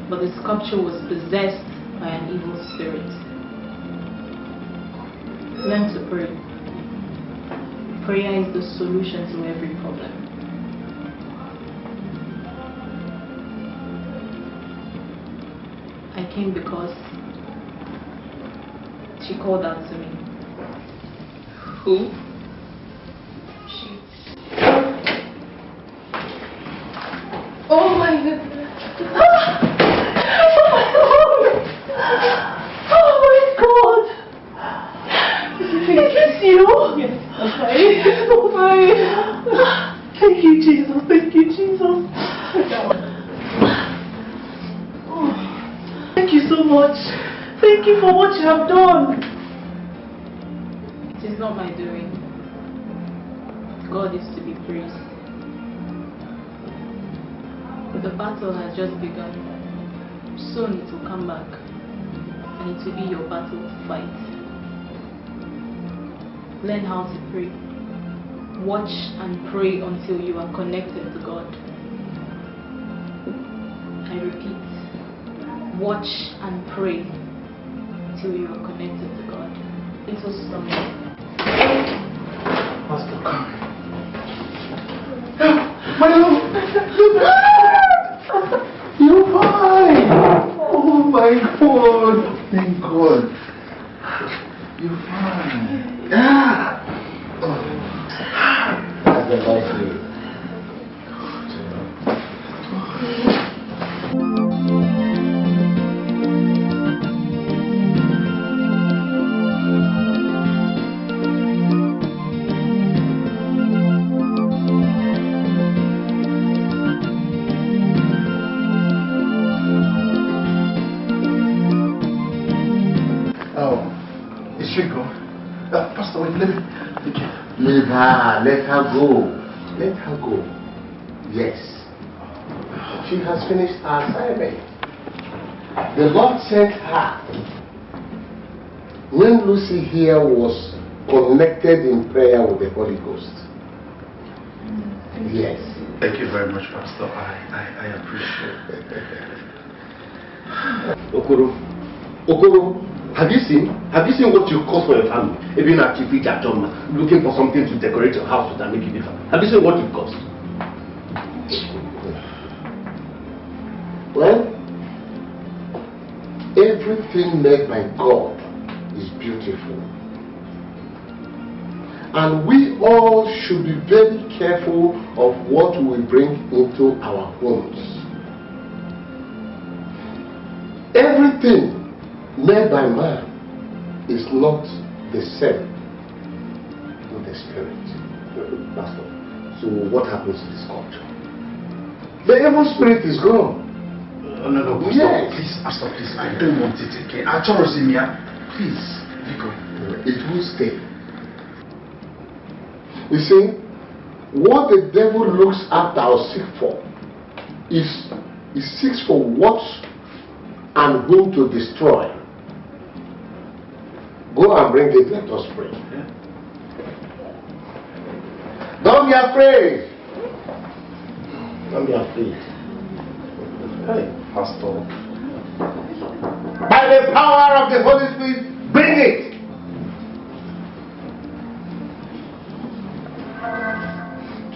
but the sculpture was possessed by an evil spirit. Learn to pray. Prayer is the solution to every problem. I came because she called out to me. Who? Oh, oh my goodness. Oh my god. Is this you? Yes. Okay. Oh my. Thank you, Jesus. Thank you, Jesus. Oh, Thank you so much. Thank you for what you have done. It is not my doing. God is to be praised. The battle has just begun. Soon it will come back. And it will be your battle to fight. Learn how to pray. Watch and pray until you are connected to God. I repeat, watch and pray till you are connected to God. It was something. Pastor, come. My love, you're fine. Oh my God. Thank God. You're fine. Yeah. That's the nice her, let her go. Let her go. Yes. She has finished her assignment. The Lord sent her. When Lucy here was connected in prayer with the Holy Ghost. Yes. Thank you very much, Pastor. I, I, I appreciate it. Okoro, Okoro, have you seen? Have you seen what you caused for your family? Even at Chifi Jajoma, looking for something to decorate your house with and make it different. Have you seen what you caused? Well, everything made by God is beautiful. And we all should be very careful of what we bring into our homes. Everything made by man is not the same with the spirit. Pastor. So what happens to this culture? The evil spirit is gone. Uh, no, no, Pastor. Yes. Please, Pastor, please. I don't want it again. I trust in me. Please. Vico. It will stay. You see, what the devil looks after or seek for is he seeks for what and whom to destroy. Go and bring it, let us pray. Don't be afraid. Don't be afraid. Hey, Pastor. By the power of the Holy Spirit, bring it.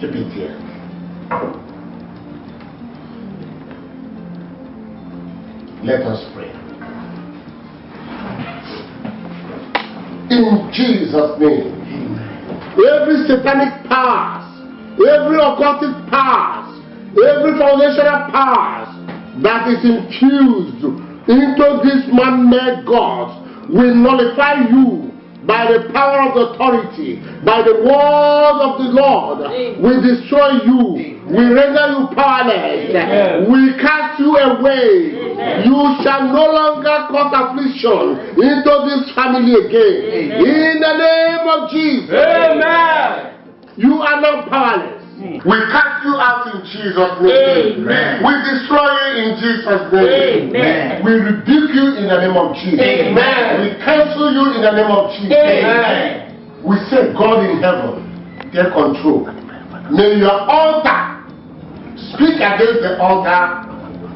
Keep it here. Let us pray. In Jesus' name. Every satanic powers, every occultic powers, every foundational powers that is infused into this man-made God will nullify you by the power of authority, by the word of the Lord, we destroy you, we render you powerless, we cast you away. You shall no longer cause affliction into this family again. In the name of Jesus. Amen. You are not powerless. We cast you out in Jesus' name. Amen. We destroy you in Jesus' name. Amen. We rebuke you in the name of Jesus. Amen. We cancel you in the name of Jesus. Amen. We say, God in heaven, take control. May your altar speak against the altar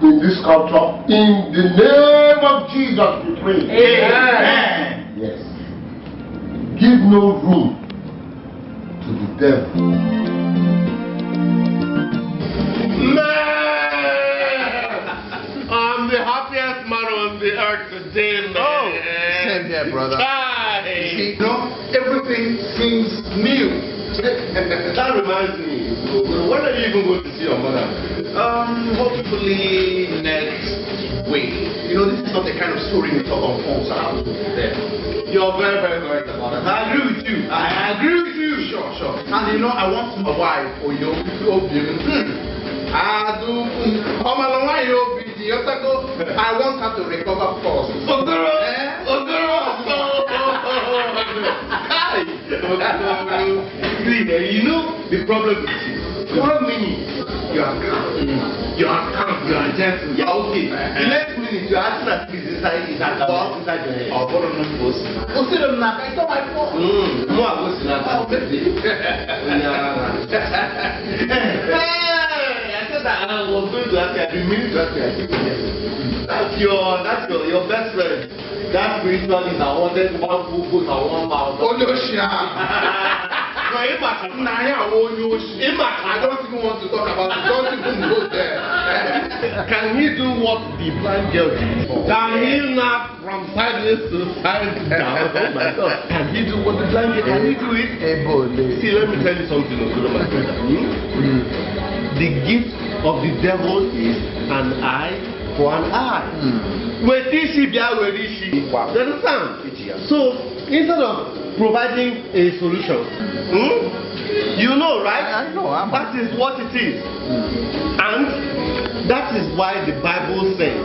in this culture. In the name of Jesus, we pray. Amen. Yes. Give no room to the devil. Man, I'm the happiest man on the earth today, man. Oh, same here, brother. Hi. See, you know, everything seems new. that reminds me. When are you even going to see your mother? Um, hopefully next week. You know, this is not the kind of story we talk on phone, so I'll there. You're very, very correct about that. I agree with you. I agree with you. Sure, sure. And you know, I want my wife, Oyo, Obi, hmm, Adu, Omalonga Yobi, Yotago, I want her to recover first. Ogoro, Eh? Ogoro, See, eh, you know the problem with you. One minute you are calm, you are calm, you are gentle, you are okay. The next minute you are acting as if it's inside, it's at the box inside your head. Ọ bụrụ na m bụ osi. Osi dị m n'aka, it's not my fault. Mm, mụ agụ si n'aka. Oh, baby. I said that I was going to ask you, I've been meaning to ask you, I. That's your, that's your, your best friend. That spiritualist that wanted one full foot and one mouth. Onye oshi ahụ. No, ịmaka m. Nna ya awụ onye oshi. Ịmaka I don't even want to talk about it. Don't even go there. Can he do what the blind girl did? Can he knock from sideways to side down? Oh my God. Can he do what the blind girl Can he do it? Ebole. See, let me tell you something, my brother. Hmm? The gift of the devil is an eye for an eye. Wait, this she be where is she? You understand? So instead of providing a solution, hmm, you know, right? I know, I'm- That is what it is. And that is why the Bible says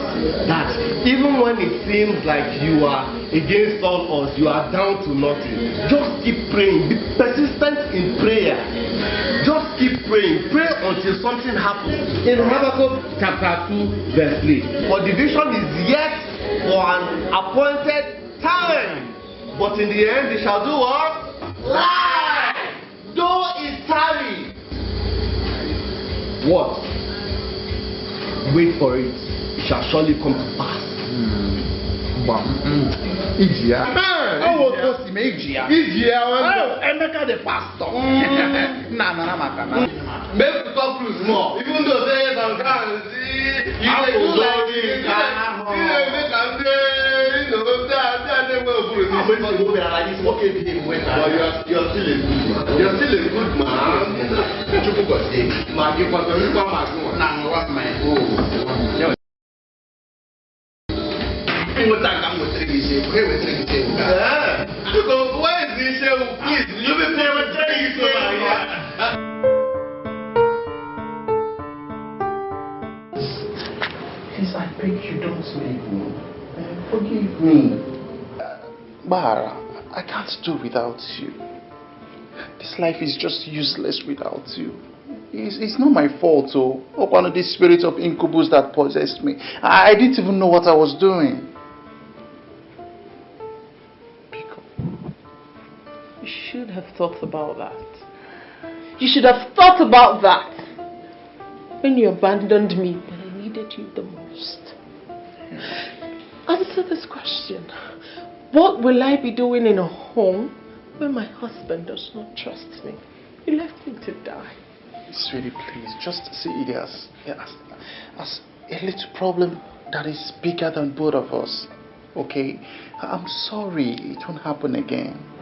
that even when it seems like you are against all odds, you are down to nothing, just keep praying. Be persistent in prayer. Just keep praying. Pray until something happens. In Habakkuk chapter 2, verse 3. For the vision is yet for an appointed time. But in the end, it shall do what? Lie! Though it tarry. What? Wait for it. It shall surely come to pass. Gbam. Iji ya. Ọ wụ otu o si mee iji ya. Iji ya nwanne. Oh, Emeka the pastor. Nna anara maka na. Make we talk truth more. Even though say sometimes you dey do like this, you dey make am say you know say I say I dey well for you. Àwọn ènìyàn ìwé ara yìí wọ́n kéde ìwé náà. But you are you are still a good man. You are still a good man. Chukwu gị. Ma gị kwado nípa ma gị nwa. Na nwa mma ya. The? Please. Please, I beg you, don't leave me. Forgive me. Bahara, I can't do without you. This life is just useless without you. It's, it's not my fault, oh. One of these spirits of incubus that possessed me. I, I didn't even know what I was doing. You should have thought about that. You should have thought about that when you abandoned me when I needed you the most. Answer this question. What will I be doing in a home where my husband does not trust me? He left me to die. Sweetie, please, just see it as, as, as a little problem that is bigger than both of us. Okay? I'm sorry, it won't happen again.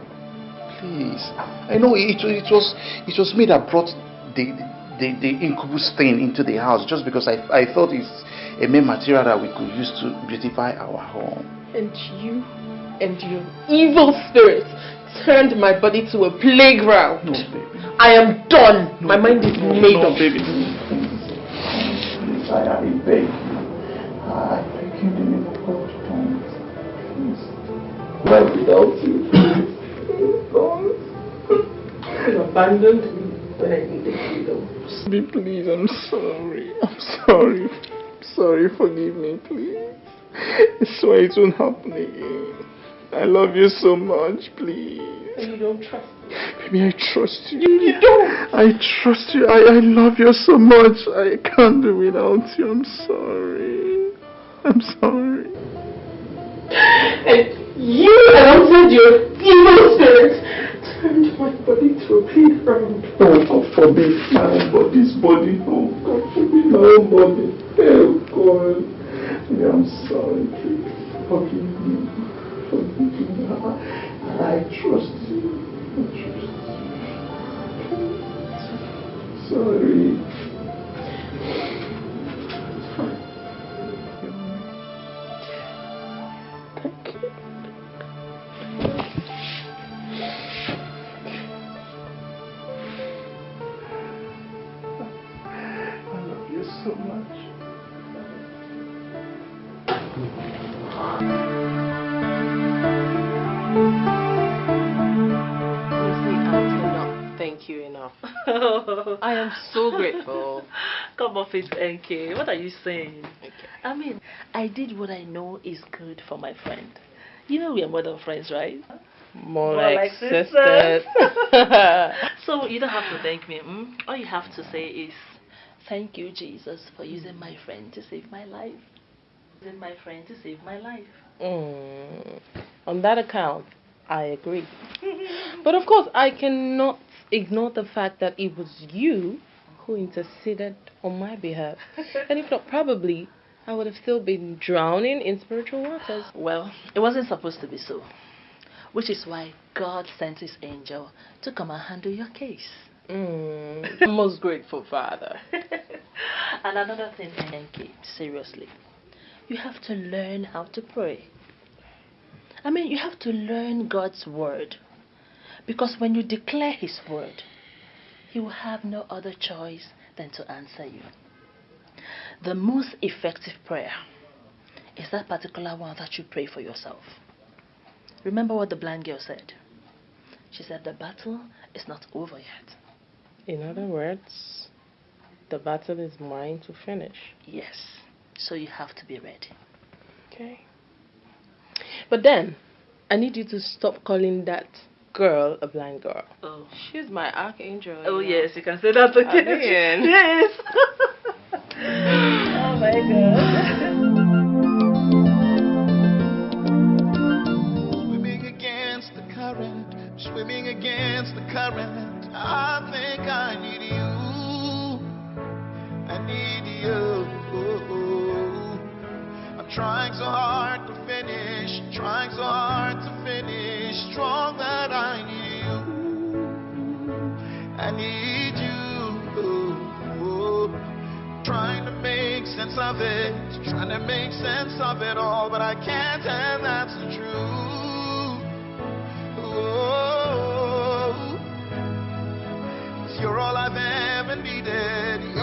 Please. I know it, it was it was me that brought the the, the incubus thing into the house just because I, I thought it's a main material that we could use to beautify our home. And you and your evil spirit turned my body to a playground. No, baby. I am done. my mind is made no, up. baby. Please, I, I beg. I beg you, the name of God, don't. Please. Life without you. Abandoned me when I needed you the most. Please, I'm sorry. I'm sorry. I'm sorry, forgive me, please. I swear it won't happen again. I love you so much, please. And you don't trust me. Baby, I trust you. You, you don't. I trust you. I, I love you so much. I can't do without you. I'm sorry. I'm sorry. And you, alongside your evil spirit, turned my body to a playground. Oh, God forbid my own body's body. Oh, God forbid my own body. Oh, God. Baby, I'm sorry. Please forgive me. Forgive me. I, I trust you. I trust you. Sorry. Thank you enough. I am so grateful. Come off it, NK. What are you saying? Okay. I mean, I did what I know is good for my friend. You know we are more than friends, right? More, More like, like sisters. So you don't have to thank me. Mm? All you have to say is, thank you, Jesus, for using my friend to save my life. My friend to save my life. Mm, on that account, I agree. But of course, I cannot ignore the fact that it was you who interceded on my behalf. and if not, probably I would have still been drowning in spiritual waters. Well, it wasn't supposed to be so. Which is why God sent his angel to come and handle your case. Mm, most grateful Father. and another thing, NK, seriously, you have to learn how to pray. I mean, you have to learn God's word. Because when you declare his word, he will have no other choice than to answer you. The most effective prayer is that particular one that you pray for yourself. Remember what the blind girl said? She said, The battle is not over yet. In other words, the battle is mine to finish. Yes. So you have to be ready. Okay. But then, I need you to stop calling that girl a blind girl. Oh. She's my archangel. Oh, you know. yes, you can say that again. Again. Yes. oh my god. Swimming against the current, swimming against the current. I think trying so hard to finish, trying so hard to finish. Strong that I need you. I need you. Trying to make sense of it, trying to make sense of it all, but I can't, and that's the truth. Oh, 'cause you're all I've ever needed,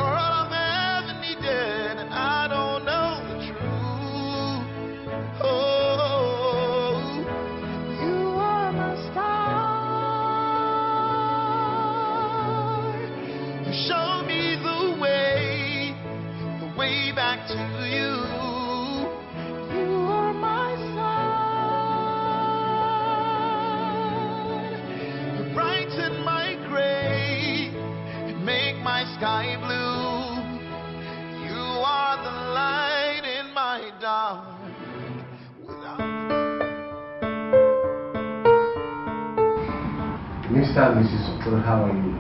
Mr. and Mrs. Okoro, how are you?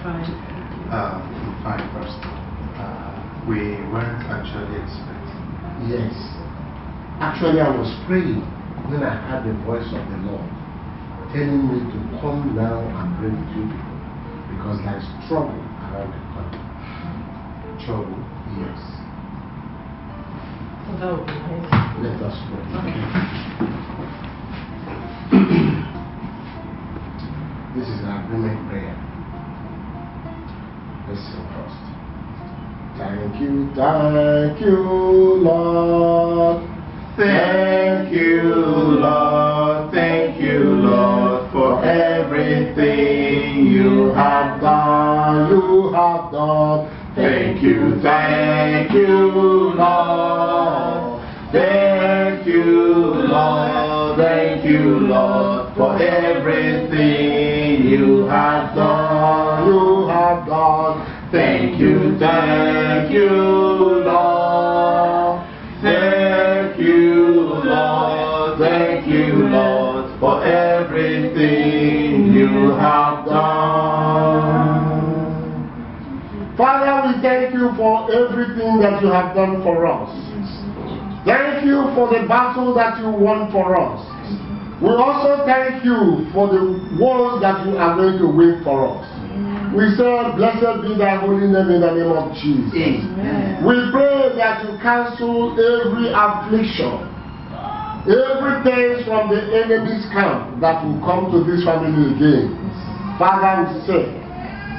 Fine. Uh, fine first. Uh, we weren't actually expecting. Yes. Actually, I was praying when I heard the voice of the Lord telling me to come now and bring two people because there is trouble around the corner. Trouble. Yes. That would be nice. Let us pray. This is an agreement prayer. Listen first. Thank you, thank you, Lord. Thank you, Lord. Thank you, Lord, for everything everything you have done, you have done. Thank you, thank you, Lord. Thank you, Lord. Thank you, Lord, for everything you have done. You have done. Thank you, thank you, Lord. Thank you, Lord. Thank you, Lord, for everything you have done. Father, we thank you for everything that you have done for us. Thank you for the battle that you won for us. We also thank you for the wars that you are going to win for us. We say, Blessed be thy holy name in the name of Jesus. We pray that you cancel every affliction, everything from the enemy's camp that will come to this family again. Father, we say,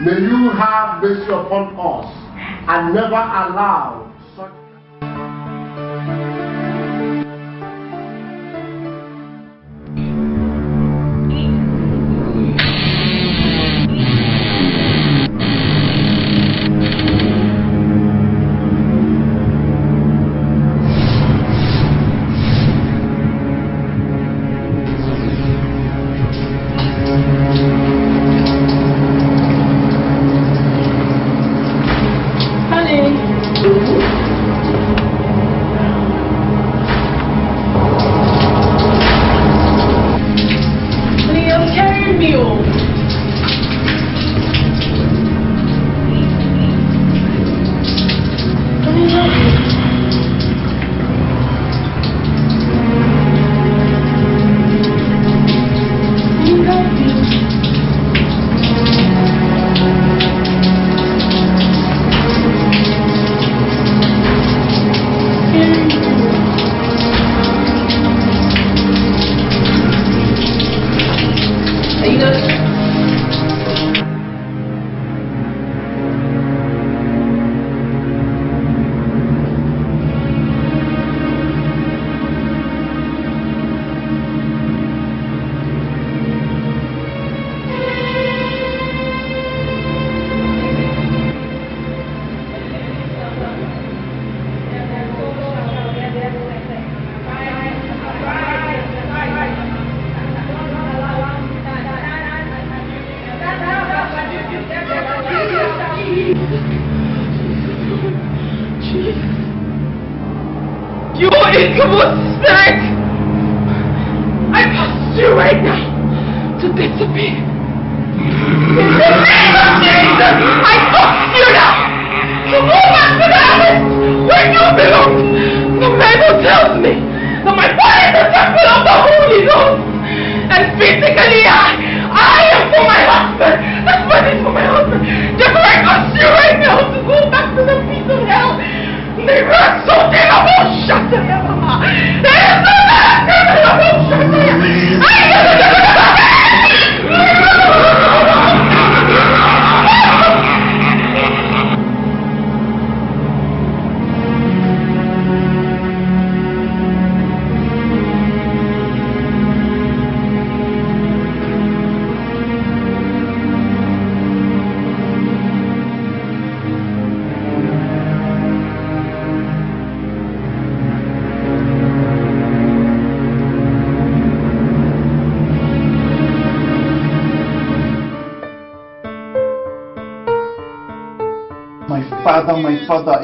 may you have mercy upon us and never allow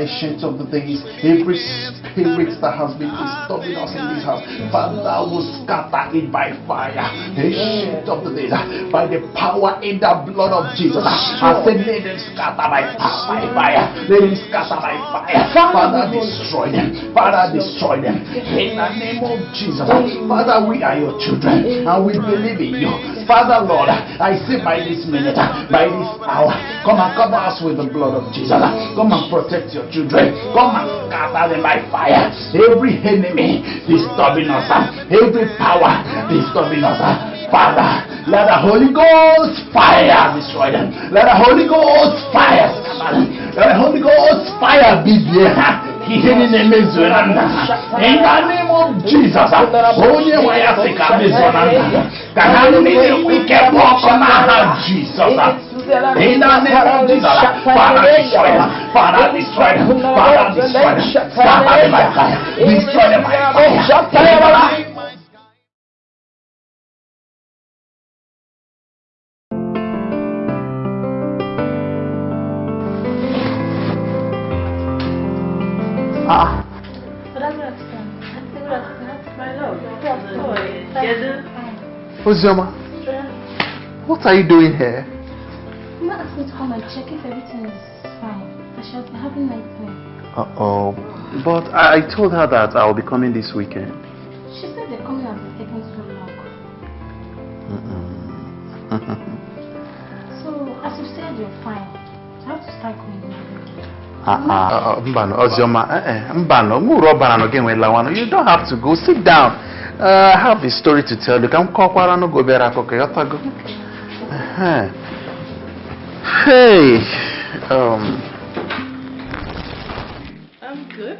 ancient of the days, every spirit that has been disturbing us in this house, Father, will scatter it by fire. Ancient of the days, by the power in the blood of Jesus. I said, let them scatter by by fire. Let them scatter by fire. Father, destroy them. Father, destroy them. In the name of Jesus. Father, we are your children and we believe in you. Father, Lord, I say by this minute, by this hour, come and cover us with the blood of Jesus. Come and protect your children. Come and scatter them by fire. Every enemy disturbing us, every power disturbing us. Father, let the Holy Ghost fire destroy them. Let the Holy Ghost fire. Let the Holy Ghost fire be there. in the name of Jesus ya sị ka mezuo na nna ha ka ha niile nwee ike bụ ọkụ n'aha Jizọs in the name of Jesus. Father destroy them. Father destroy them. Father destroy them. Scatter them by fire destroy them. by fire Ah, My love. Kedu? Ozioma, what are you doing here? Come check if everything is fine. She has been having night pain. Uh-oh. But I, I told her that I'll be coming this weekend. She said the coming has been taking so long. So, as you said, you're fine. I have to start going now. Ah, ah, Mbano, Ozioma, eh, eh, Mbano, muru ọbara no gen wela wano. You don't have to go. Sit down. Uh, I have a story to tell you. Ka m kọkwara no go bịara akụkọ ịghọtago? Uh-huh. Hey, um, I'm good.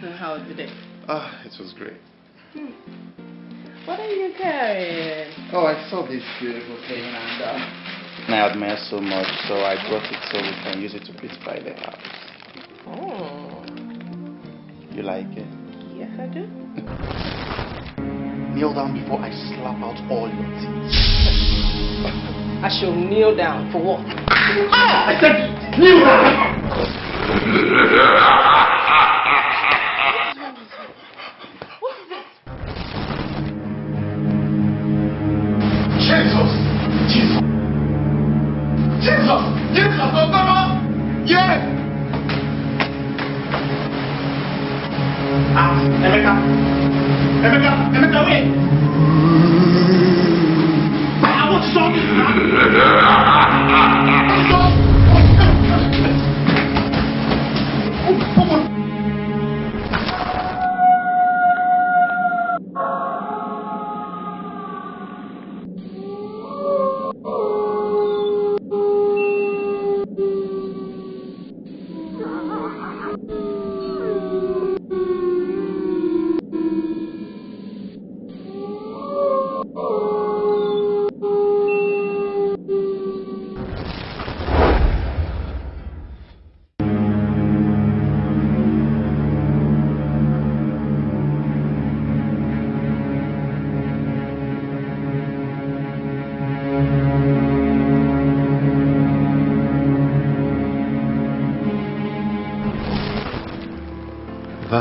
So how was the day? ah, it was great. What are you carrying? Oh, I saw this beautiful thing and uh, I admire so much, so I brought it so we can use it to beautify the house. Oh, You like it? yes I do. Kneel down before I slap out all your teeth. I shall kneel down for what? I said kneel down Jesus! Jesus! Jesus! Yeah! Ah, Emeka! Stop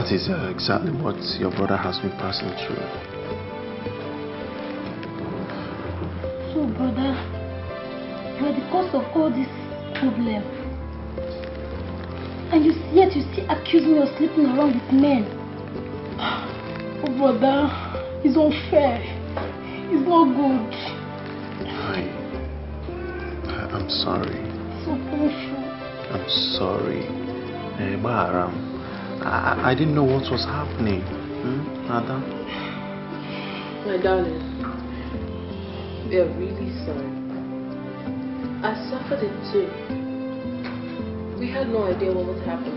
That is uh, exactly what your brother has been passing through. So, brother, you are the cause of all this problem. And you, yet you still accuse me of sleeping around with men. Oh, brother, it's unfair. It's not good. I, I- I'm sorry. So painful. I'm sorry. Eh, Baharam, I, I didn't know what was happening. Hmm? My darling, we are really sorry. I suffered it too. We had no idea what would happen.